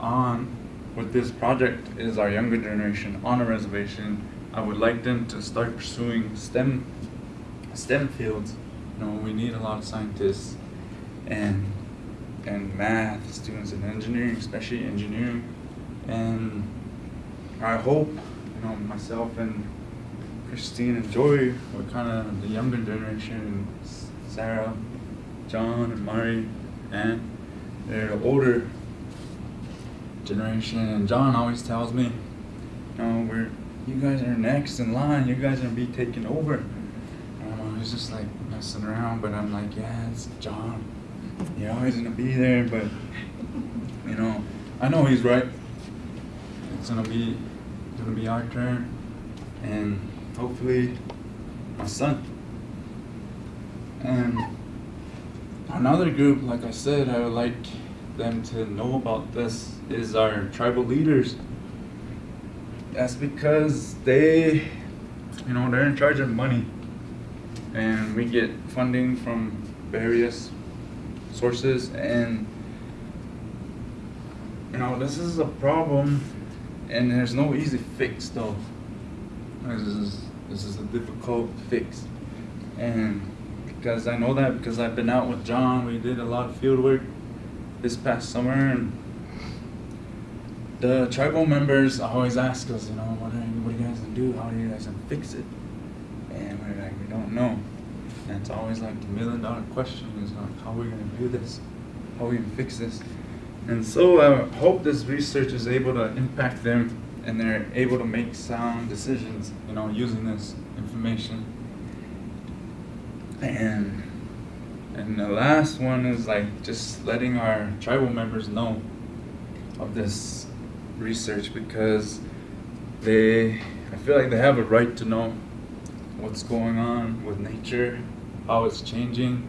on with this project is our younger generation on a reservation. I would like them to start pursuing STEM STEM fields. You know, we need a lot of scientists and and math students and engineering, especially engineering. And I hope, you know, myself and Christine and Joy were kind of the younger generation, Sarah, John, and Mari, and they're older generation. And John always tells me, you know, we're you guys are next in line. You guys are gonna be taking over. And I'm always just like messing around, but I'm like, yeah, it's John. You're always gonna be there, but you know, I know he's right. It's gonna be gonna be our turn, and hopefully my son. And another group, like I said, I would like them to know about this is our tribal leaders. That's because they, you know, they're in charge of money, and we get funding from various sources, and you know, this is a problem, and there's no easy fix though. This is this is a difficult fix, and because I know that because I've been out with John, we did a lot of field work this past summer, and the tribal members always ask us, you know, what are you, what are you guys gonna do? How are you guys gonna fix it? And we're like, we don't know. And it's always like the million dollar question is like, how are we gonna do this? How are we gonna fix this? And so I hope this research is able to impact them and they're able to make sound decisions, you know, using this information. And and the last one is like just letting our tribal members know of this research because they I feel like they have a right to know what's going on with nature, how it's changing,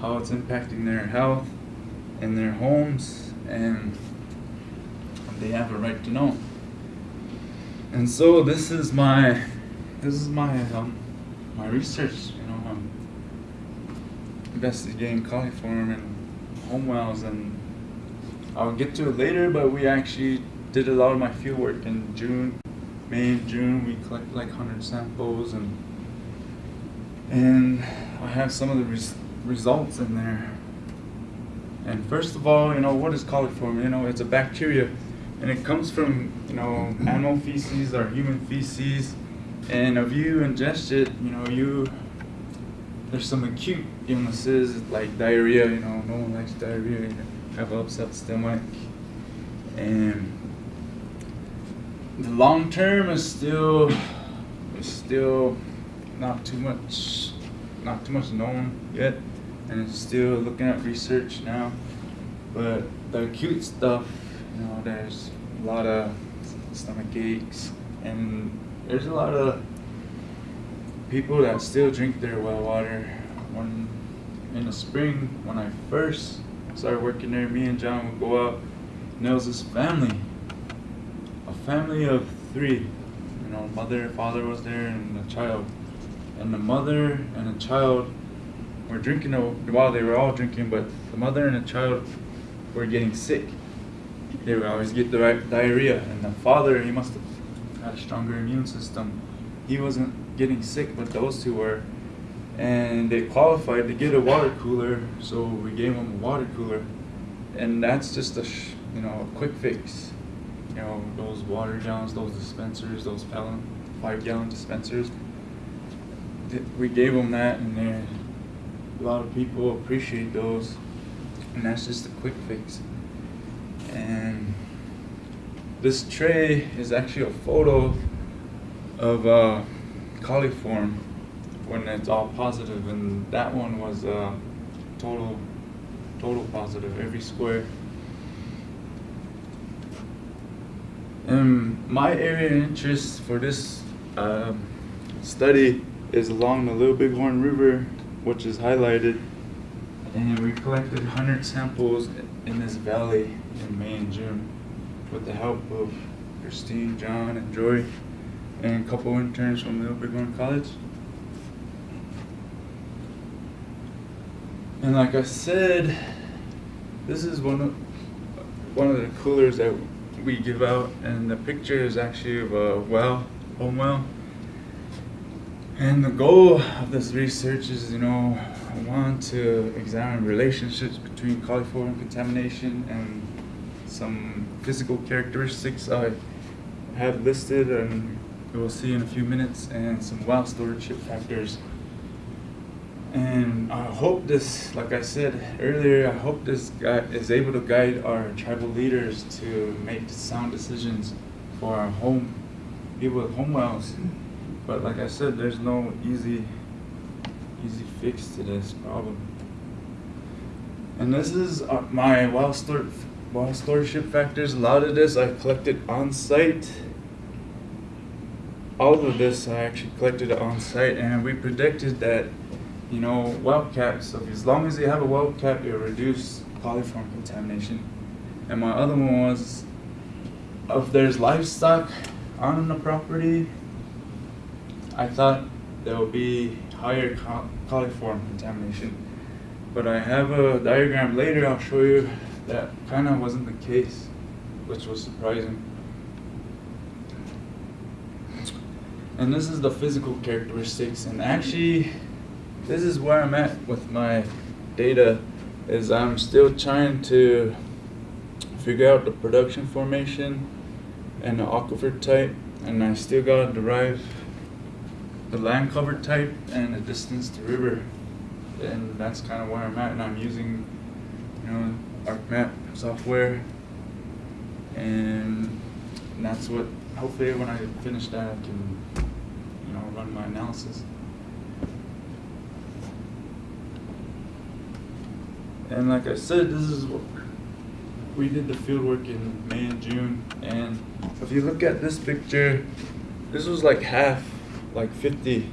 how it's impacting their health and their homes and they have a right to know. And so this is my this is my um, my research, investigating coliform and home wells and I'll get to it later, but we actually did a lot of my field work in June, May and June. We collected like 100 samples and and I have some of the res- results in there. And first of all, you know, what is coliform? You know, it's a bacteria and it comes from, you know, animal feces or human feces. And if you ingest it, you know, you there's some acute illnesses like diarrhea, you know, no one likes diarrhea, you have upset stomach. And the long term is still is still not too much not too much known yet and it's still looking at research now. But the acute stuff, you know, there's a lot of stomach aches and there's a lot of people that still drink their well water. When in the spring, when I first started working there, me and John would go out, and there was this family, a family of three. You know, mother, father was there, and a child. And the mother and the child were drinking a- while they were all drinking, but the mother and the child were getting sick. They would always get the right diarrhea, and the father he must have had a stronger immune system. He wasn't getting sick, but those two were, and they qualified to get a water cooler, so we gave them a water cooler, and that's just a you know a quick fix. You know those water gallons, those dispensers, those five gallon dispensers. we gave them that, and there, a lot of people appreciate those, and that's just a quick fix. And this tray is actually a photo of uh, coliform when it's all positive, and that one was uh, total, total positive every square. And my area of interest for this um, study is along the Little Bighorn River, which is highlighted. And we collected 100 samples in this valley in May and June with the help of Christine, John, and Joy, and a couple interns from Little Bighorn College. And like I said, this is one of one of the coolers that we give out, and the picture is actually of a well, home well. And the goal of this research is, you know, I want to examine relationships between coliform contamination and some physical characteristics I have listed, and we'll see in a few minutes, and some well stewardship factors. And I hope this, like I said earlier, I hope this guy is able to guide our tribal leaders to make sound decisions for our home, people with home wells. But like I said, there's no easy, easy fix to this problem. And this is uh, my well stewardship factors. A lot of this I collected on site. All of this I actually collected on site, and we predicted that you know, well caps. So as long as you have a well cap, it'll reduce coliform contamination. And my other one was, if there's livestock on the property, I thought there will be higher co- coliform contamination. But I have a diagram later. I'll show you that kind of wasn't the case, which was surprising. And this is the physical characteristics, and actually this is where I'm at with my data is I'm still trying to figure out the production formation and the aquifer type. And I still gotta derive the land cover type and the distance to river. And that's kind of where I'm at. And I'm using you know ArcMap software. And that's what hopefully when I finish that I can run my analysis. And like I said, this is what we did the field work in May and June. And if you look at this picture, this was like half, like 50.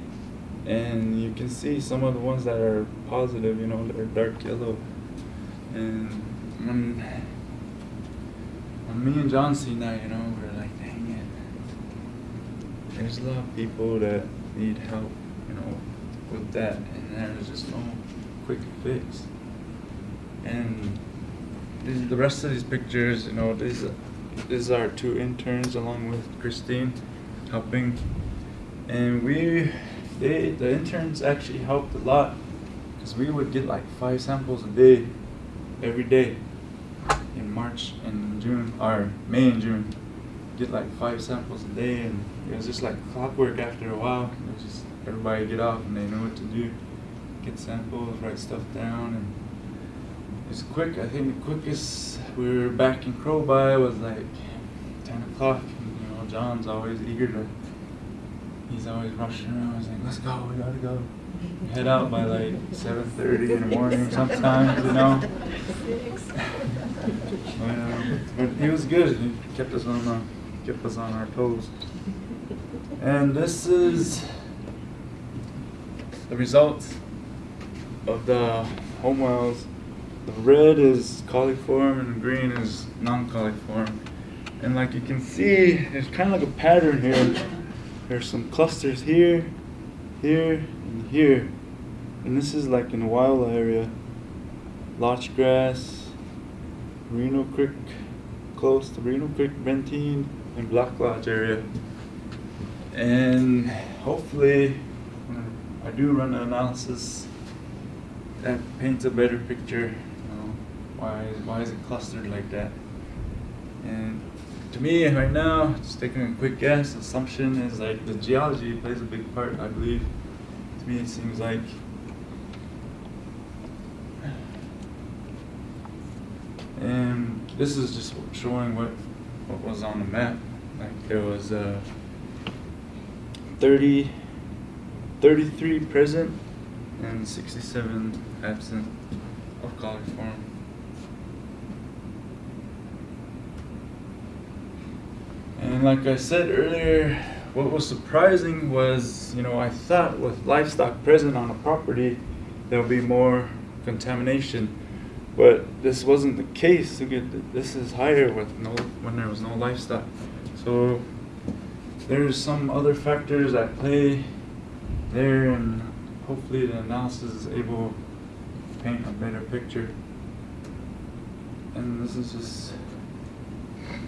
And you can see some of the ones that are positive, you know, they're dark yellow. And when, when me and John seen that, you know, we're like, dang it. There's a lot of people that need help, you know, with that. And there's just no quick fix. And the rest of these pictures, you know, these these are two interns along with Christine helping, and we they the interns actually helped a lot because we would get like five samples a day, every day, in March and June or May and June, get like five samples a day, and it was just like clockwork after a while. It was just everybody get off and they know what to do, get samples, write stuff down, and it's quick. I think the quickest we were back in Crowby was like 10 o'clock. And, you know, John's always eager to, he's always rushing around. He's like, let's go, we gotta go. Head out by like 7.30 in the morning sometimes, you know. *laughs* but, um, but he was good. He kept us on, uh, kept us on our toes. And this is the results of the home wells the red is coliform and the green is non-coliform. And like you can see, there's kind of like a pattern here. There's some clusters here, here, and here. And this is like in the wild area. Lodge grass, Reno Creek, close to Reno Creek, Benteen, and Black Lodge area. And hopefully, I do run an analysis, that paints a better picture why why is it clustered like that? And to me, right now, just taking a quick guess, assumption is like the geology plays a big part, I believe, to me, it seems like. *sighs* And this is just showing what, what was on the map. Like there was uh, 30, 33 present and 67 absent of college forum. And like I said earlier, what was surprising was, you know, I thought with livestock present on a property, there would be more contamination. But this wasn't the case. This is higher with no when there was no livestock. So there's some other factors at play there, and hopefully the analysis is able to paint a better picture. And this is just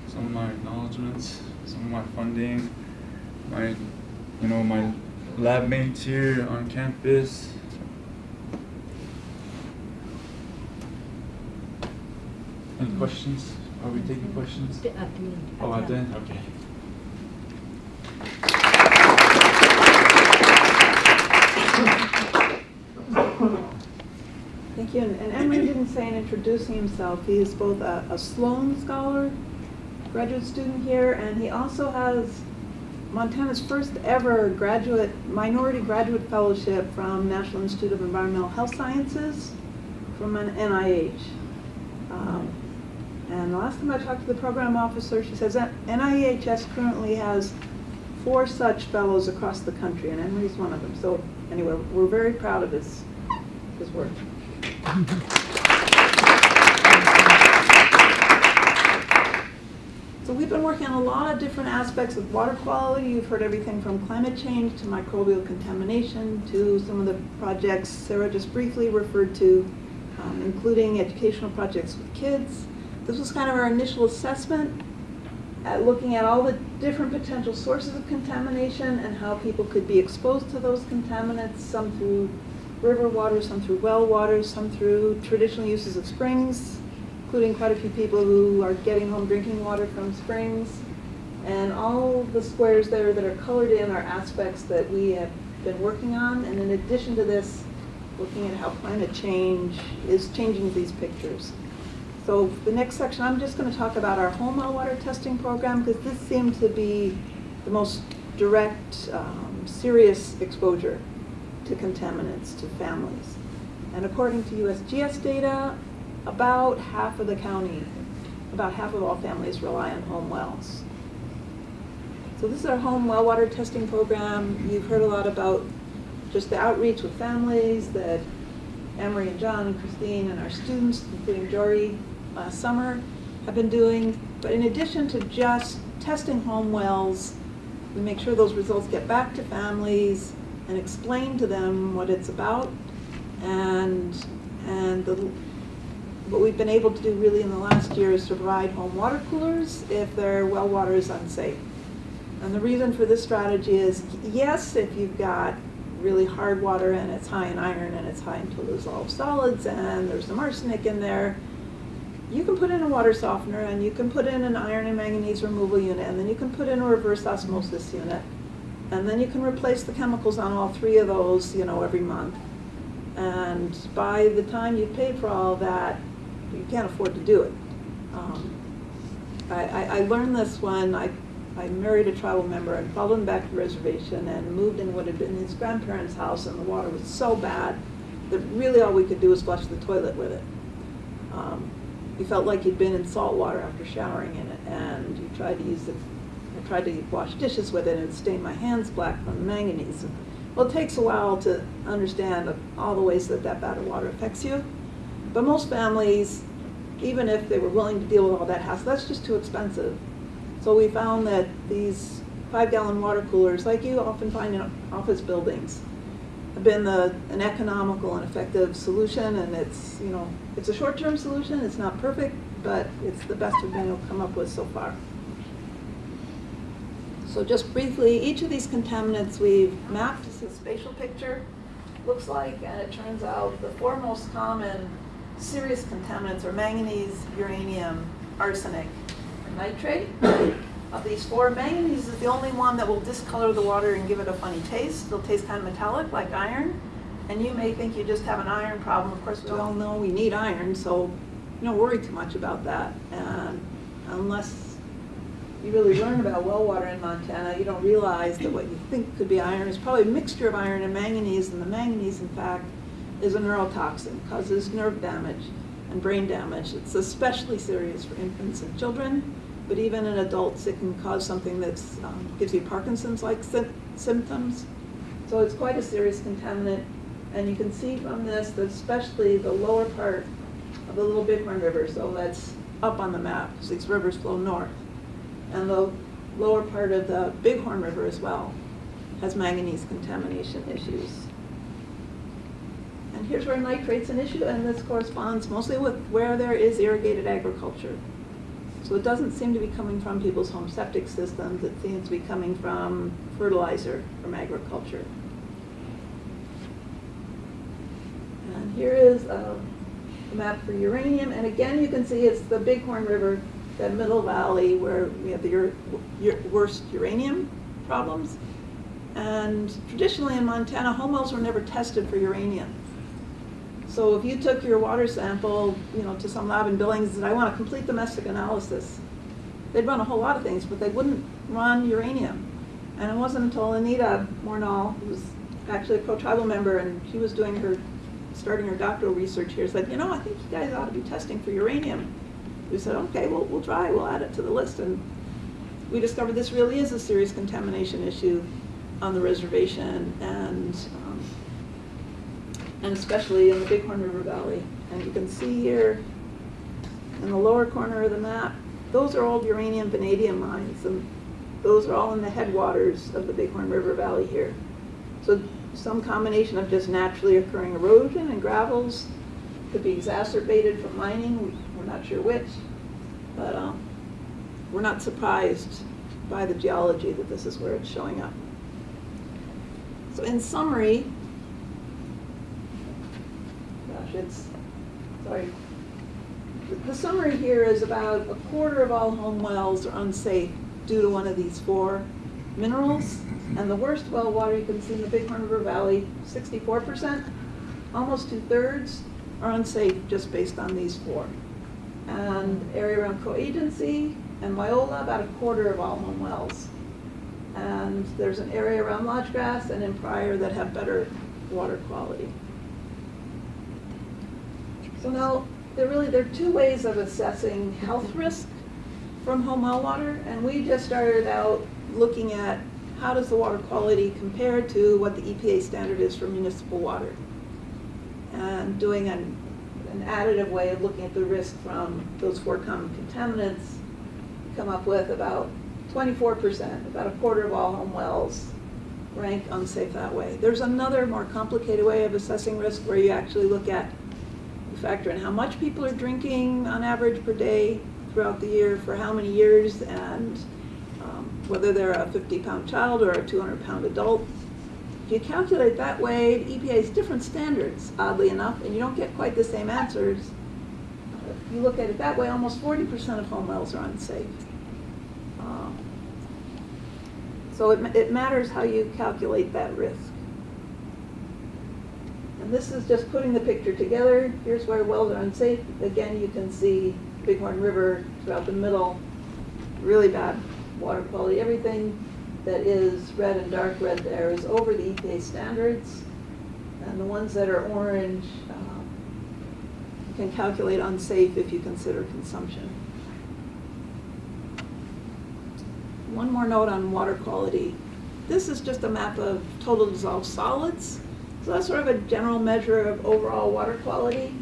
some of my acknowledgments, some of my funding, my, you know, my lab mates here on campus. Any questions? Are we taking questions? At the end. Oh, at the end, okay. Thank you. And and Emery didn't say in introducing himself, he is both a a Sloan Scholar, graduate student here, and he also has Montana's first ever graduate, minority graduate fellowship from National Institute of Environmental Health Sciences from an NIH. Um, And the last time I talked to the program officer, she says that NIHS currently has four such fellows across the country, and Emery's one of them. So anyway, we're very proud of his, his work. So we've been working on a lot of different aspects of water quality. You've heard everything from climate change to microbial contamination to some of the projects Sarah just briefly referred to, um, including educational projects with kids. This was kind of our initial assessment at looking at all the different potential sources of contamination and how people could be exposed to those contaminants, some through river water, some through well water, some through traditional uses of springs, including quite a few people who are getting home drinking water from springs. And all the squares there that are colored in are aspects that we have been working on. And in addition to this, looking at how climate change is changing these pictures. So the next section, I'm just going to talk about our home well water testing program because this seemed to be the most direct, um, serious exposure to contaminants to families. And according to USGS data, about half of the county, about half of all families rely on home wells. So this is our home well water testing program. You've heard a lot about just the outreach with families that Emery and John and Christine and our students, including Jory, last summer, have been doing. But in addition to just testing home wells, we make sure those results get back to families and explain to them what it's about and and the, what we've been able to do really in the last year is to provide home water coolers if their well water is unsafe. And the reason for this strategy is, yes, if you've got really hard water and it's high in iron and it's high in total dissolved solids and there's some arsenic in there, you can put in a water softener and you can put in an iron and manganese removal unit and then you can put in a reverse osmosis unit. And then you can replace the chemicals on all three of those, you know, every month. And by the time you've paid for all that, you can't afford to do it. Um, I, I, I learned this when I, I married a tribal member and followed him back to the reservation and moved in what had been his grandparents' house and the water was so bad that really all we could do was flush the toilet with it. Um, you felt like you'd been in salt water after showering in it and you tried to use it I tried to wash dishes with it and it stained my hands black from the manganese. Well, it takes a while to understand all the ways that that bad water affects you. But most families, even if they were willing to deal with all that hassle, that's just too expensive. So we found that these five gallon water coolers, like you often find in office buildings, been the, an economical and effective solution and it's, you know, it's a short-term solution, it's not perfect, but it's the best we've been able to come up with so far. So just briefly, each of these contaminants we've mapped, this is a spatial picture, looks like, and it turns out the four most common serious contaminants are manganese, uranium, arsenic, and nitrate. Of these four, manganese is the only one that will discolor the water and give it a funny taste. It'll taste kind of metallic, like iron. And you may think you just have an iron problem. Of course, we all know we need iron, so don't worry too much about that. And unless you really learn about well water in Montana, you don't realize that what you think could be iron is probably a mixture of iron and manganese. And the manganese, in fact, is a neurotoxin, causes nerve damage and brain damage. It's especially serious for infants and children, but even in adults, it can cause something that um, gives you Parkinson's-like sy- symptoms. So it's quite a serious contaminant. And you can see from this that especially the lower part of the Little Bighorn River, so that's up on the map, these rivers flow north. And the lower part of the Bighorn River as well has manganese contamination issues. And here's where nitrate's an issue, and this corresponds mostly with where there is irrigated agriculture. So it doesn't seem to be coming from people's home septic systems, it seems to be coming from fertilizer from agriculture. And here is um, a map for uranium, and again, you can see it's the Bighorn River, that middle valley where we have the worst uranium problems. And traditionally in Montana, home wells were never tested for uranium. So if you took your water sample, you know, to some lab in Billings and said, I want a complete domestic analysis, they'd run a whole lot of things, but they wouldn't run uranium. And it wasn't until Anita Mornall, who was actually a Crow tribal member, and she was doing her, starting her doctoral research here, said, you know, I think you guys ought to be testing for uranium. We said, okay, well, we'll try, we'll add it to the list. And we discovered this really is a serious contamination issue on the reservation and, and especially in the Bighorn River Valley. And you can see here in the lower corner of the map, those are old uranium vanadium mines. And those are all in the headwaters of the Bighorn River Valley here. So some combination of just naturally occurring erosion and gravels could be exacerbated from mining, we're not sure which, but um, we're not surprised by the geology that this is where it's showing up. So in summary, gosh, it's, sorry. The- summary here is about a quarter of all home wells are unsafe due to one of these four minerals. And the worst well water you can see in the Bighorn River Valley, sixty-four percent, almost two-thirds are unsafe just based on these four. And area around Crow Agency and Wyola, about a quarter of all home wells. And there's an area around Lodge Grass and in Pryor that have better water quality. So now, there really, there are two ways of assessing health risk from home well water, and we just started out looking at how does the water quality compare to what the EPA standard is for municipal water? And doing an, an additive way of looking at the risk from those four common contaminants, come up with about twenty-four percent, about a quarter of all home wells rank unsafe that way. There's another more complicated way of assessing risk where you actually look at, factor in how much people are drinking on average per day throughout the year, for how many years, and um, whether they're a 50-pound child or a 200-pound adult. If you calculate that way, EPA has different standards, oddly enough, and you don't get quite the same answers. If you look at it that way, almost 40% of home wells are unsafe. Um, So it, it matters how you calculate that risk. And this is just putting the picture together. Here's where wells are unsafe. Again, you can see Bighorn River throughout the middle, really bad water quality. Everything that is red and dark red there is over the EPA standards. And the ones that are orange, um, can calculate unsafe if you consider consumption. One more note on water quality. This is just a map of total dissolved solids. So that's sort of a general measure of overall water quality.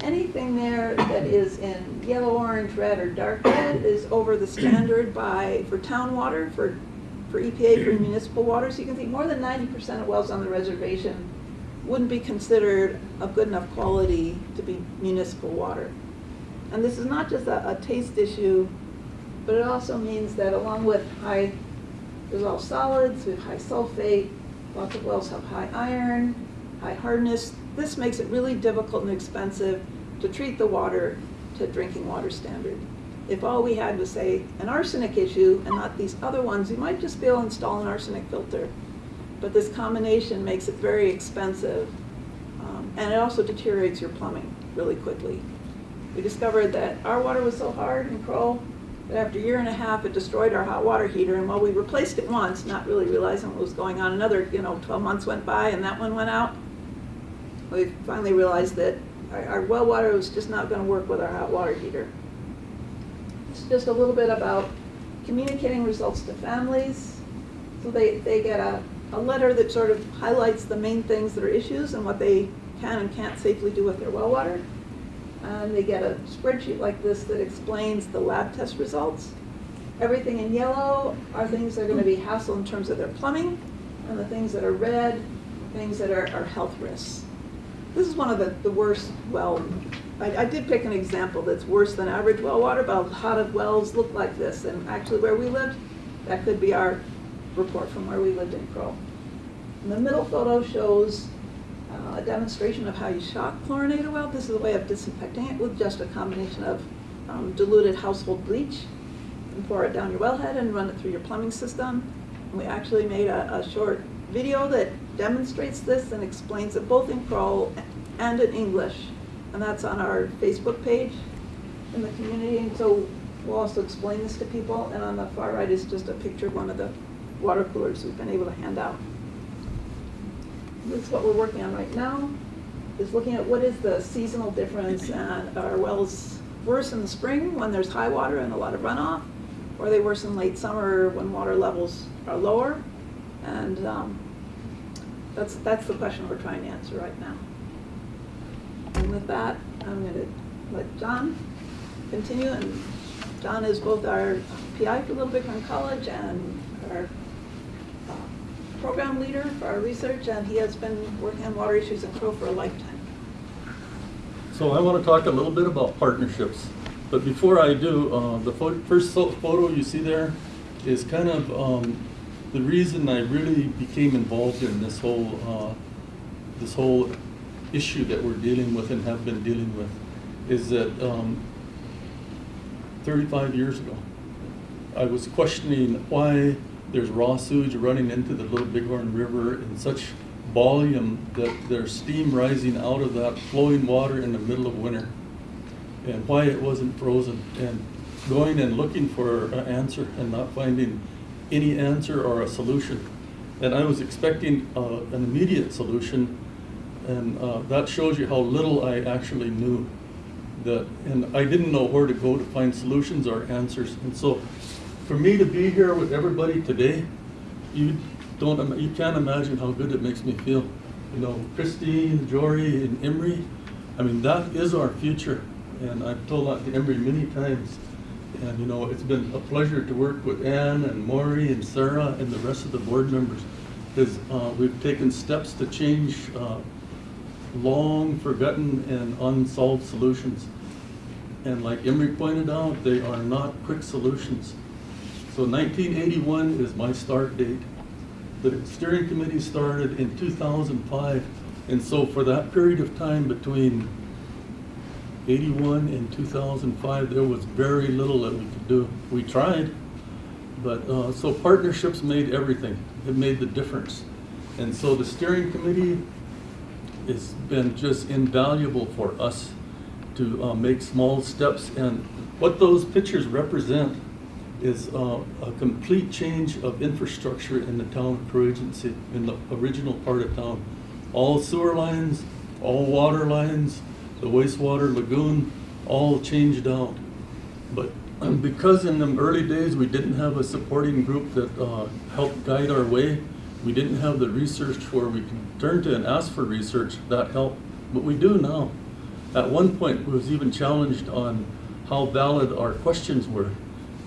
Anything there that is in yellow, orange, red, or dark red is over the standard by, for town water, for, for EPA, for municipal water. So you can see more than ninety percent of wells on the reservation wouldn't be considered of good enough quality to be municipal water. And this is not just a, a taste issue, but it also means that along with high dissolved solids, with high sulfate, lots of wells have high iron, high hardness. This makes it really difficult and expensive to treat the water to drinking water standard. if all we had was, say, an arsenic issue and not these other ones, you might just be able to install an arsenic filter. But this combination makes it very expensive, um, and it also deteriorates your plumbing really quickly. We discovered that our water was so hard in Crow that after a year and a half, it destroyed our hot water heater. And while we replaced it once, not really realizing what was going on, another, you know, 12 months went by and that one went out. We finally realized that our, our well water was just not going to work with our hot water heater. It's just a little bit about communicating results to families. So they, they get a, a letter that sort of highlights the main things that are issues and what they can and can't safely do with their well water. And they get a spreadsheet like this that explains the lab test results. Everything in yellow are things that are gonna be hassle in terms of their plumbing, and the things that are red, things that are, are health risks. This is one of the, the worst well, I, I did pick an example that's worse than average well water, but a lot of wells look like this, and actually where we lived, that could be our report from where we lived in Crow. And the middle photo shows uh, a demonstration of how you shock chlorinate a well. This is a way of disinfecting it with just a combination of um, diluted household bleach. And pour it down your wellhead and run it through your plumbing system. And we actually made a, a short video that demonstrates this and explains it both in Crow and in English. And that's on our Facebook page in the community. And so we'll also explain this to people. And on the far right is just a picture of one of the water coolers we've been able to hand out. This is what we're working on right now, is looking at what is the seasonal difference and are wells worse in the spring when there's high water and a lot of runoff? Or are they worse in late summer when water levels are lower? And um, that's, that's the question we're trying to answer right now. And with that, I'm going to let John continue. And John is both our PI for Little Bighorn College and our program leader for our research, and he has been working on water issues in Crow for a lifetime. So I want to talk a little bit about partnerships. But before I do, uh, the first photo you see there is kind of um, the reason I really became involved in this whole, uh, this whole issue that we're dealing with and have been dealing with, is that um, 35 years ago, I was questioning why there's raw sewage running into the Little Bighorn River in such volume that there's steam rising out of that flowing water in the middle of winter, and why it wasn't frozen, and going and looking for an answer and not finding any answer or a solution. And I was expecting uh, an immediate solution, and uh, that shows you how little I actually knew. That, and I didn't know where to go to find solutions or answers. And so, for me to be here with everybody today, you don't, you can't imagine how good it makes me feel. You know, Christine, Jory, and Emery, I mean, that is our future. And I've told that to Emery many times. And, you know, it's been a pleasure to work with Ann and Mari and Sarah and the rest of the board members. Because uh, we've taken steps to change uh, long forgotten and unsolved solutions. And like Emery pointed out, they are not quick solutions. So 1981 is my start date. The steering committee started in 2005. And so for that period of time between 81 and 2005, there was very little that we could do. We tried, but, uh, so partnerships made everything. It made the difference. And so the steering committee has been just invaluable for us to uh, make small steps. And what those pictures represent is uh, a complete change of infrastructure in the town of Crow in the original part of town. All sewer lines, all water lines, the wastewater lagoon, all changed out. But *clears throat* because in the early days, we didn't have a supporting group that uh, helped guide our way, we didn't have the research where we could turn to and ask for research, that helped. But we do now. At one point, we was even challenged on how valid our questions were.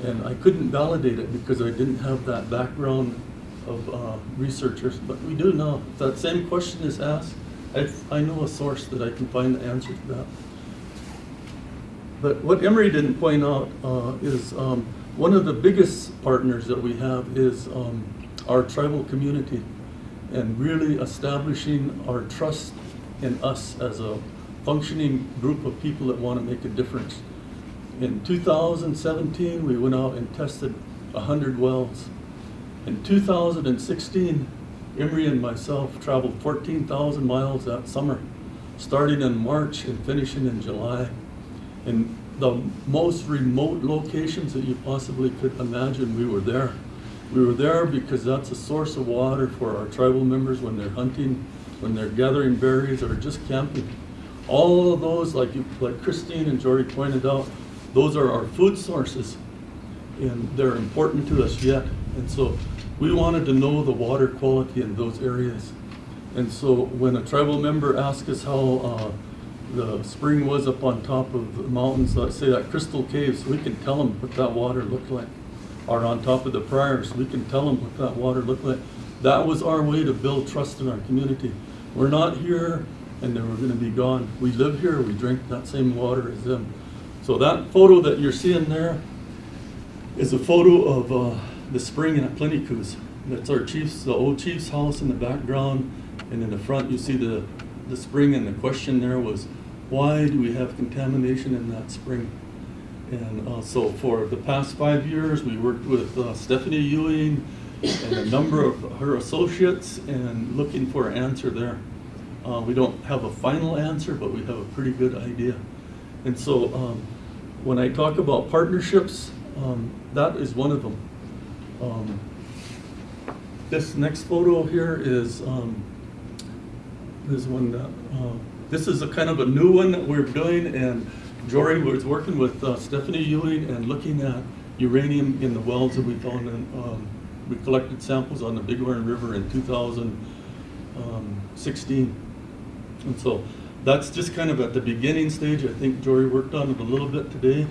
And I couldn't validate it because I didn't have that background of uh, researchers, but we do know that same question is asked, I, I know a source that I can find the answer to that. But what Emery didn't point out uh, is um, one of the biggest partners that we have is um, our tribal community and really establishing our trust in us as a functioning group of people that want to make a difference. In 2017, we went out and tested 100 wells. In 2016, Emery and myself traveled 14,000 miles that summer, starting in March and finishing in July. In the most remote locations that you possibly could imagine, we were there. We were there because that's a source of water for our tribal members when they're hunting, when they're gathering berries or just camping. All of those, like you, like Christine and Jory pointed out, those are our food sources and they're important to us yet. And so we wanted to know the water quality in those areas. And so when a tribal member asked us how uh, the spring was up on top of the mountains, let's say that Crystal Caves, we can tell them what that water looked like. Or on top of the prairies, we can tell them what that water looked like. That was our way to build trust in our community. We're not here and then we're gonna be gone. We live here, we drink that same water as them. So that photo that you're seeing there is a photo of uh, the spring at Plenty Coups. That's our chief's, the old chief's house in the background, and in the front you see the, the spring, and the question there was, why do we have contamination in that spring? And uh, so for the past five years, we worked with uh, Stephanie Ewing and a number of her associates and looking for an answer there. Uh, we don't have a final answer, but we have a pretty good idea. And so um, when I talk about partnerships, um, that is one of them. Um, this next photo here is um, this one. That, uh, this is a kind of a new one that we're doing, and Jory was working with uh, Stephanie Ewing and looking at uranium in the wells that we found. In, um, we collected samples on the Big Horn River in 2016, and so that's just kind of at the beginning stage. I think Jory worked on it a little bit today.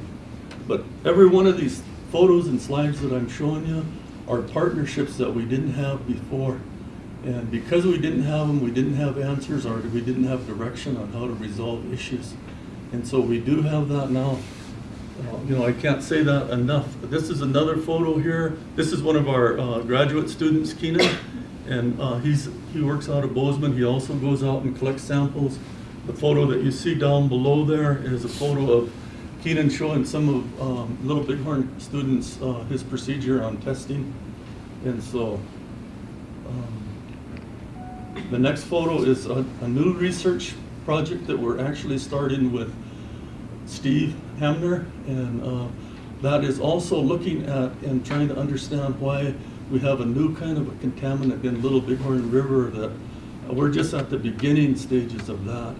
But every one of these photos and slides that I'm showing you are partnerships that we didn't have before. And because we didn't have them, we didn't have answers or we didn't have direction on how to resolve issues. And so we do have that now. Uh, you know, I can't say that enough. This is another photo here. This is one of our uh, graduate students, Keenan, and uh, he's he works out of Bozeman. He also goes out and collects samples. The photo that you see down below there is a photo of Keenan showing some of um, Little Bighorn students uh, his procedure on testing. And so um, the next photo is a, a new research project that we're actually starting with Steve Hamner. And uh, that is also looking at and trying to understand why we have a new kind of a contaminant in Little Bighorn River that we're just at the beginning stages of that.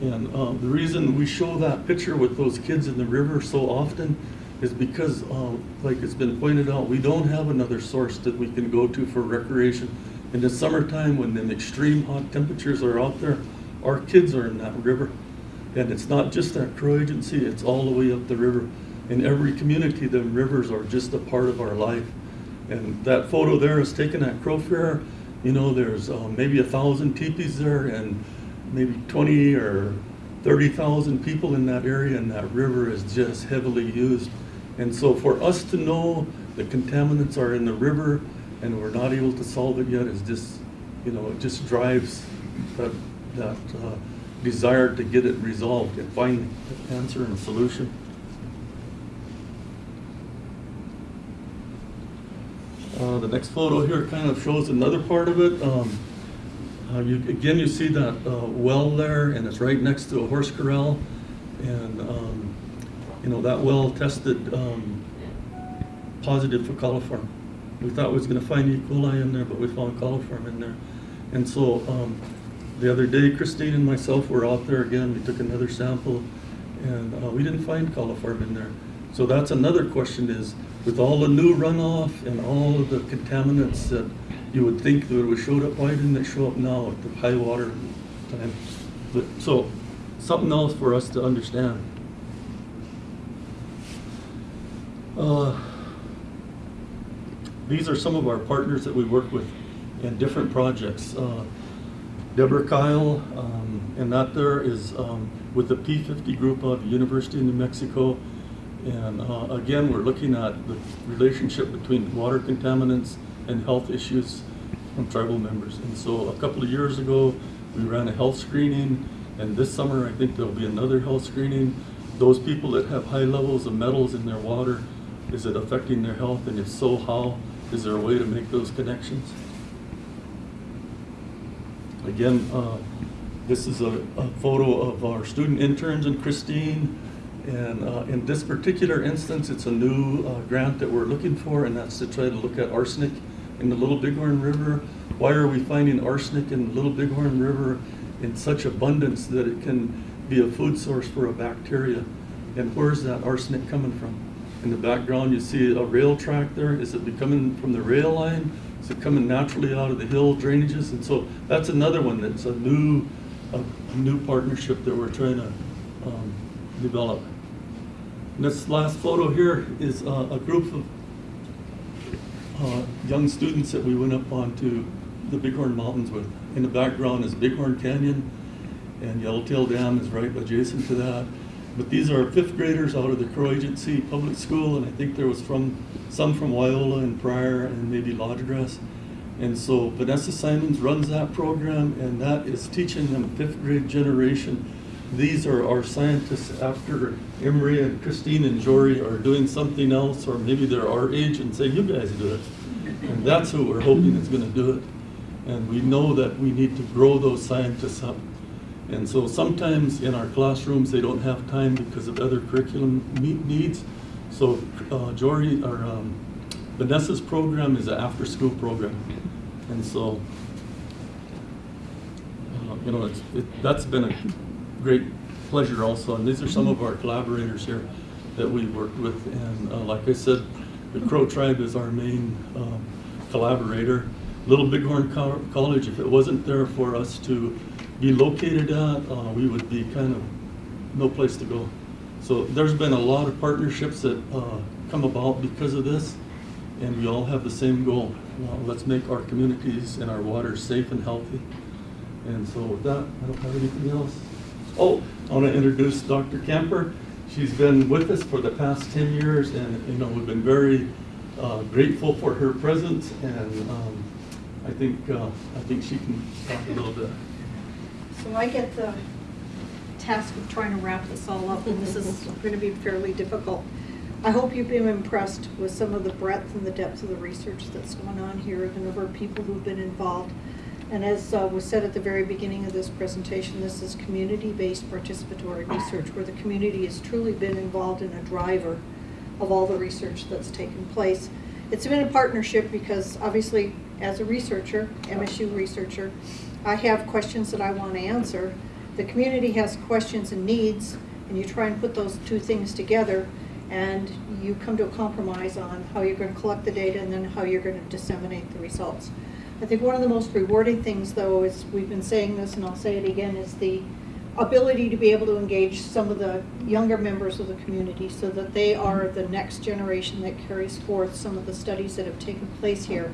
And um, the reason we show that picture with those kids in the river so often is because, uh, like it's been pointed out, we don't have another source that we can go to for recreation. In the summertime, when the extreme hot temperatures are out there, our kids are in that river. And it's not just that Crow Agency, it's all the way up the river. In every community, the rivers are just a part of our life. And that photo there is taken at Crow Fair. You know, there's uh, maybe a thousand teepees there and maybe 20 or 30,000 people in that area and that river is just heavily used. And so for us to know the contaminants are in the river and we're not able to solve it yet is just, you know, it just drives that, that uh, desire to get it resolved and find an answer and solution. Uh, the next photo here kind of shows another part of it. Um, uh, you, again, you see that uh, well there, and it's right next to a horse corral. And, um, you know, that well tested um, positive for coliform. We thought we was going to find E. coli in there, but we found coliform in there. And so um, the other day, Christine and myself were out there again. We took another sample, and uh, we didn't find coliform in there. So that's another question is, with all the new runoff and all of the contaminants that you would think that would showed up, why didn't it show up now at the high water time? But, so, something else for us to understand. Uh, these are some of our partners that we work with in different projects. Uh, Deborah Kyle, um, and that there is um, with the P50 group of the University of New Mexico. And uh, again, we're looking at the relationship between water contaminants and health issues from tribal members. And so a couple of years ago, we ran a health screening, and this summer I think there'll be another health screening. those people that have high levels of metals in their water, is it affecting their health? And if so, how? Is there a way to make those connections? Again, uh, this is a, a photo of our student interns and Christine. And uh, in this particular instance, it's a new uh, grant that we're looking for, and that's to try to look at arsenic in the Little Bighorn River. Why are we finding arsenic in the Little Bighorn River in such abundance that it can be a food source for a bacteria? And where's that arsenic coming from? In the background, you see a rail track there. Is it coming from the rail line? Is it coming naturally out of the hill drainages? And so that's another one that's a new, a new partnership that we're trying to um, develop. This last photo here is uh, a group of uh, young students that we went up onto the Bighorn Mountains with. In the background is Bighorn Canyon, and Yellowtail Dam is right adjacent to that. But these are fifth graders out of the Crow Agency Public School, and I think there was from some from Wyola and Pryor and maybe Lodge Grass. And so Vanessa Simonds runs that program, and that is teaching them fifth grade generation. These are our scientists after Emery and Christine and Jory are doing something else, or maybe they're our age and say, you guys do it. And that's who we're hoping is gonna do it. And we know that we need to grow those scientists up. And so sometimes in our classrooms, they don't have time because of other curriculum needs. So uh, Jory, or um, Vanessa's program is an after-school program. And so, uh, you know, it, that's been a great pleasure also. And these are some of our collaborators here that we worked with. And uh, like I said, the Crow Tribe is our main um, collaborator. Little Bighorn Co- College, if it wasn't there for us to be located at, uh, we would be kind of no place to go. So there's been a lot of partnerships that uh, come about because of this, and we all have the same goal. Uh, let's make our communities and our waters safe and healthy. And so with that, I don't have anything else. Oh, I want to introduce Dr. Camper. She's been with us for the past 10 years, and you know we've been very uh, grateful for her presence. And um, I think uh, I think she can talk a little bit. So I get the task of trying to wrap this all up, and this is going to be fairly difficult. I hope you've been impressed with some of the breadth and the depth of the research that's going on here, the number of people who've been involved. And as uh, was said at the very beginning of this presentation, this is community-based participatory research where the community has truly been involved in a driver of all the research that's taken place. It's been a partnership because obviously, as a researcher, MSU researcher, I have questions that I want to answer. The community has questions and needs, and you try and put those two things together, and you come to a compromise on how you're going to collect the data and then how you're going to disseminate the results. I think one of the most rewarding things, though, is we've been saying this, and I'll say it again, is the ability to be able to engage some of the younger members of the community so that they are the next generation that carries forth some of the studies that have taken place here.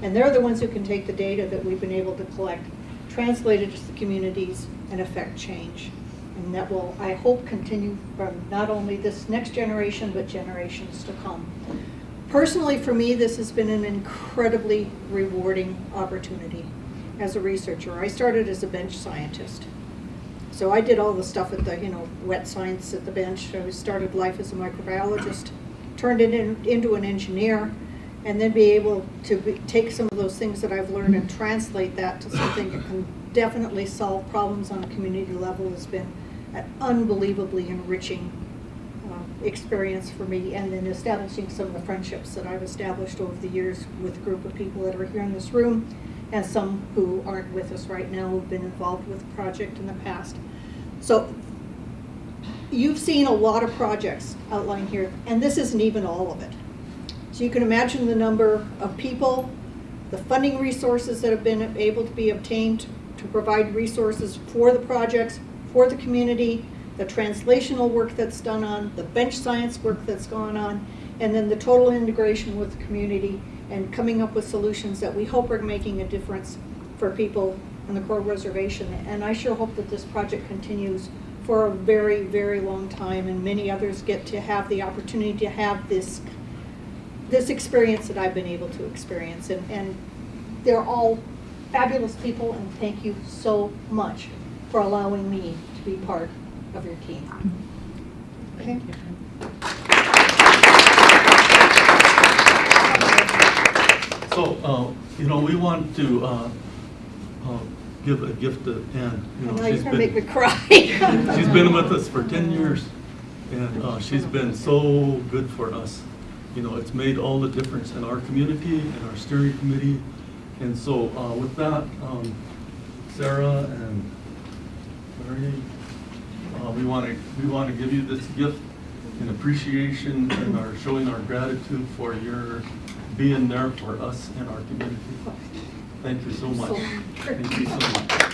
And they're the ones who can take the data that we've been able to collect, translate it to the communities, and affect change. And that will, I hope, continue from not only this next generation, but generations to come. Personally, for me, this has been an incredibly rewarding opportunity as a researcher. I started as a bench scientist. So I did all the stuff at the, you know, wet science at the bench. I started life as a microbiologist, turned it in, into an engineer, and then be able to be, take some of those things that I've learned and translate that to something that can definitely solve problems on a community level has been an unbelievably enriching experience for me. And then establishing some of the friendships that I've established over the years with a group of people that are here in this room and some who aren't with us right now who've been involved with the project in the past. So you've seen a lot of projects outlined here, and this isn't even all of it. So you can imagine the number of people, the funding resources that have been able to be obtained to provide resources for the projects, for the community, the translational work that's done on, the bench science work that's gone on, and then the total integration with the community and coming up with solutions that we hope are making a difference for people on the Crow Reservation. And I sure hope that this project continues for a very, very long time and many others get to have the opportunity to have this this experience that I've been able to experience. And, and they're all fabulous people, and thank you so much for allowing me to be part of your team. Okay. So, uh, you know, we want to uh, uh, give a gift to Ann. You know, Now you're she's gonna make me cry. *laughs* She's been with us for 10 years, and uh, she's been so good for us. You know, it's made all the difference in our community and our steering committee. And so uh, with that, um, Sarah and Mari, uh, we want to, we want to give you this gift in appreciation and our, showing our gratitude for your being there for us and our community. Thank you so much. Thank you so much.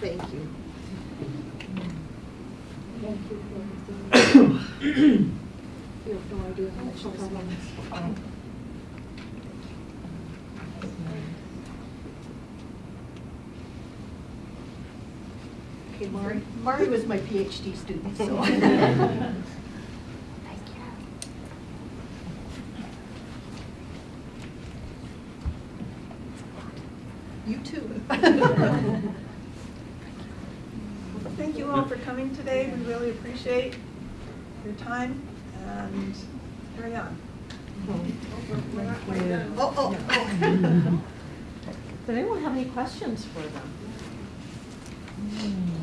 Thank you. Thank you for everything. *coughs* You have no idea how much this means. Okay, Mari, Mari was my PhD student, so. *laughs* You You too. *laughs* Thank you all for coming today. We really appreciate your time and carry on. Oh, oh, oh. oh. *laughs* Does anyone have any questions for them? Hmm.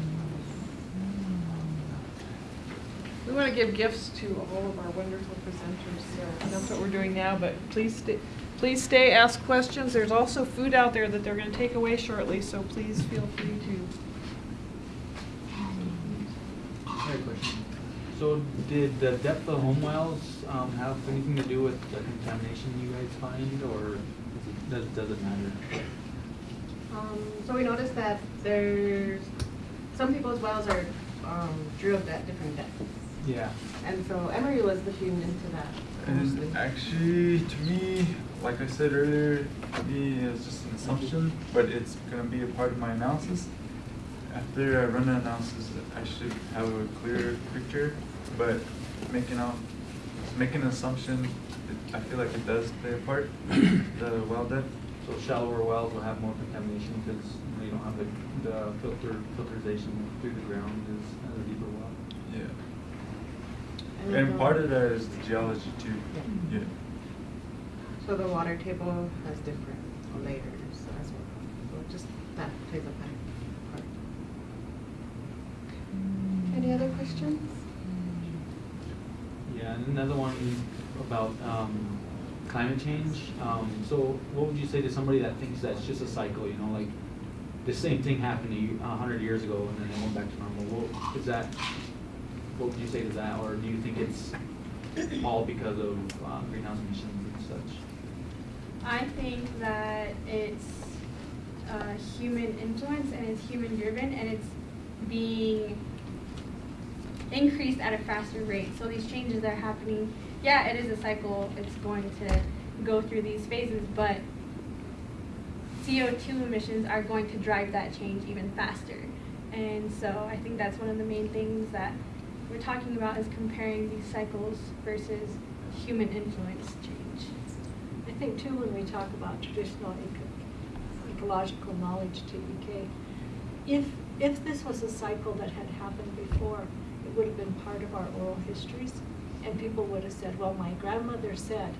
We want to give gifts to all of our wonderful presenters, so that's what we're doing now, but please stay, please stay, ask questions. There's also food out there that they're going to take away shortly, so please feel free to. I have a question. So did the depth of home wells um, have anything to do with the contamination you guys find, or does, does it matter? Um, so we noticed that there's, some people's wells are, um, drilled at different depths. Yeah. And so Emery was looking into that mostly. And actually, to me, like I said earlier, to me, it's just an assumption, but it's gonna be a part of my analysis. After I run the analysis, I should have a clearer picture, but making out, making an assumption, it- I feel like it does play a part, *coughs* the well depth. So shallower wells will have more contamination because you don't have the, the filter, filterization through the ground as, as a deeper well. Yeah. And And part of that is the geology too, yeah. So the water table has different layers as well. So just that plays a part. Any other questions? Yeah, and another one about um, climate change. Um, so, what would you say to somebody that thinks that's just a cycle? You know, like the same thing happened to you a hundred years ago, and then it went back to normal. Well, is that? What would you say to that, or do you think it's all because of uh, greenhouse emissions and such? I think that it's uh, human influence and it's human driven and it's being increased at a faster rate. So these changes are happening. Yeah, it is a cycle. It's going to go through these phases, but CO2 emissions are going to drive that change even faster. And so I think that's one of the main things that we're talking about is comparing these cycles versus human influence change. I think too, when we talk about traditional eco- ecological knowledge, TEK, if, if this was a cycle that had happened before, it would have been part of our oral histories, and people would have said, well, my grandmother said,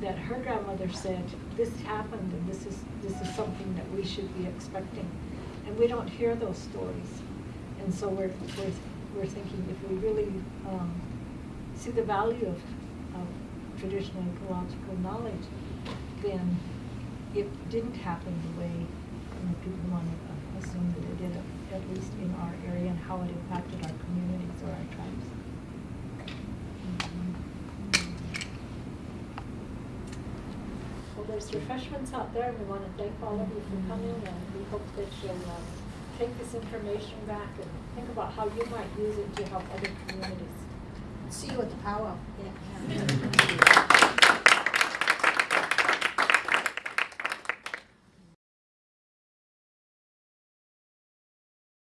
that her grandmother said, this happened, and this is, this is something that we should be expecting. And we don't hear those stories. And so we're, we're, we're thinking if we really, um, see the value of, of traditional ecological knowledge, then it didn't happen the way you know, people want to assume that it did, at least in our area, and how it impacted our communities or our tribes. Well, there's refreshments out there, and we want to thank all of you for coming, and we hope that you'll uh, take this information back and think about how you might use it to help other communities. See you at the powwow. Yeah.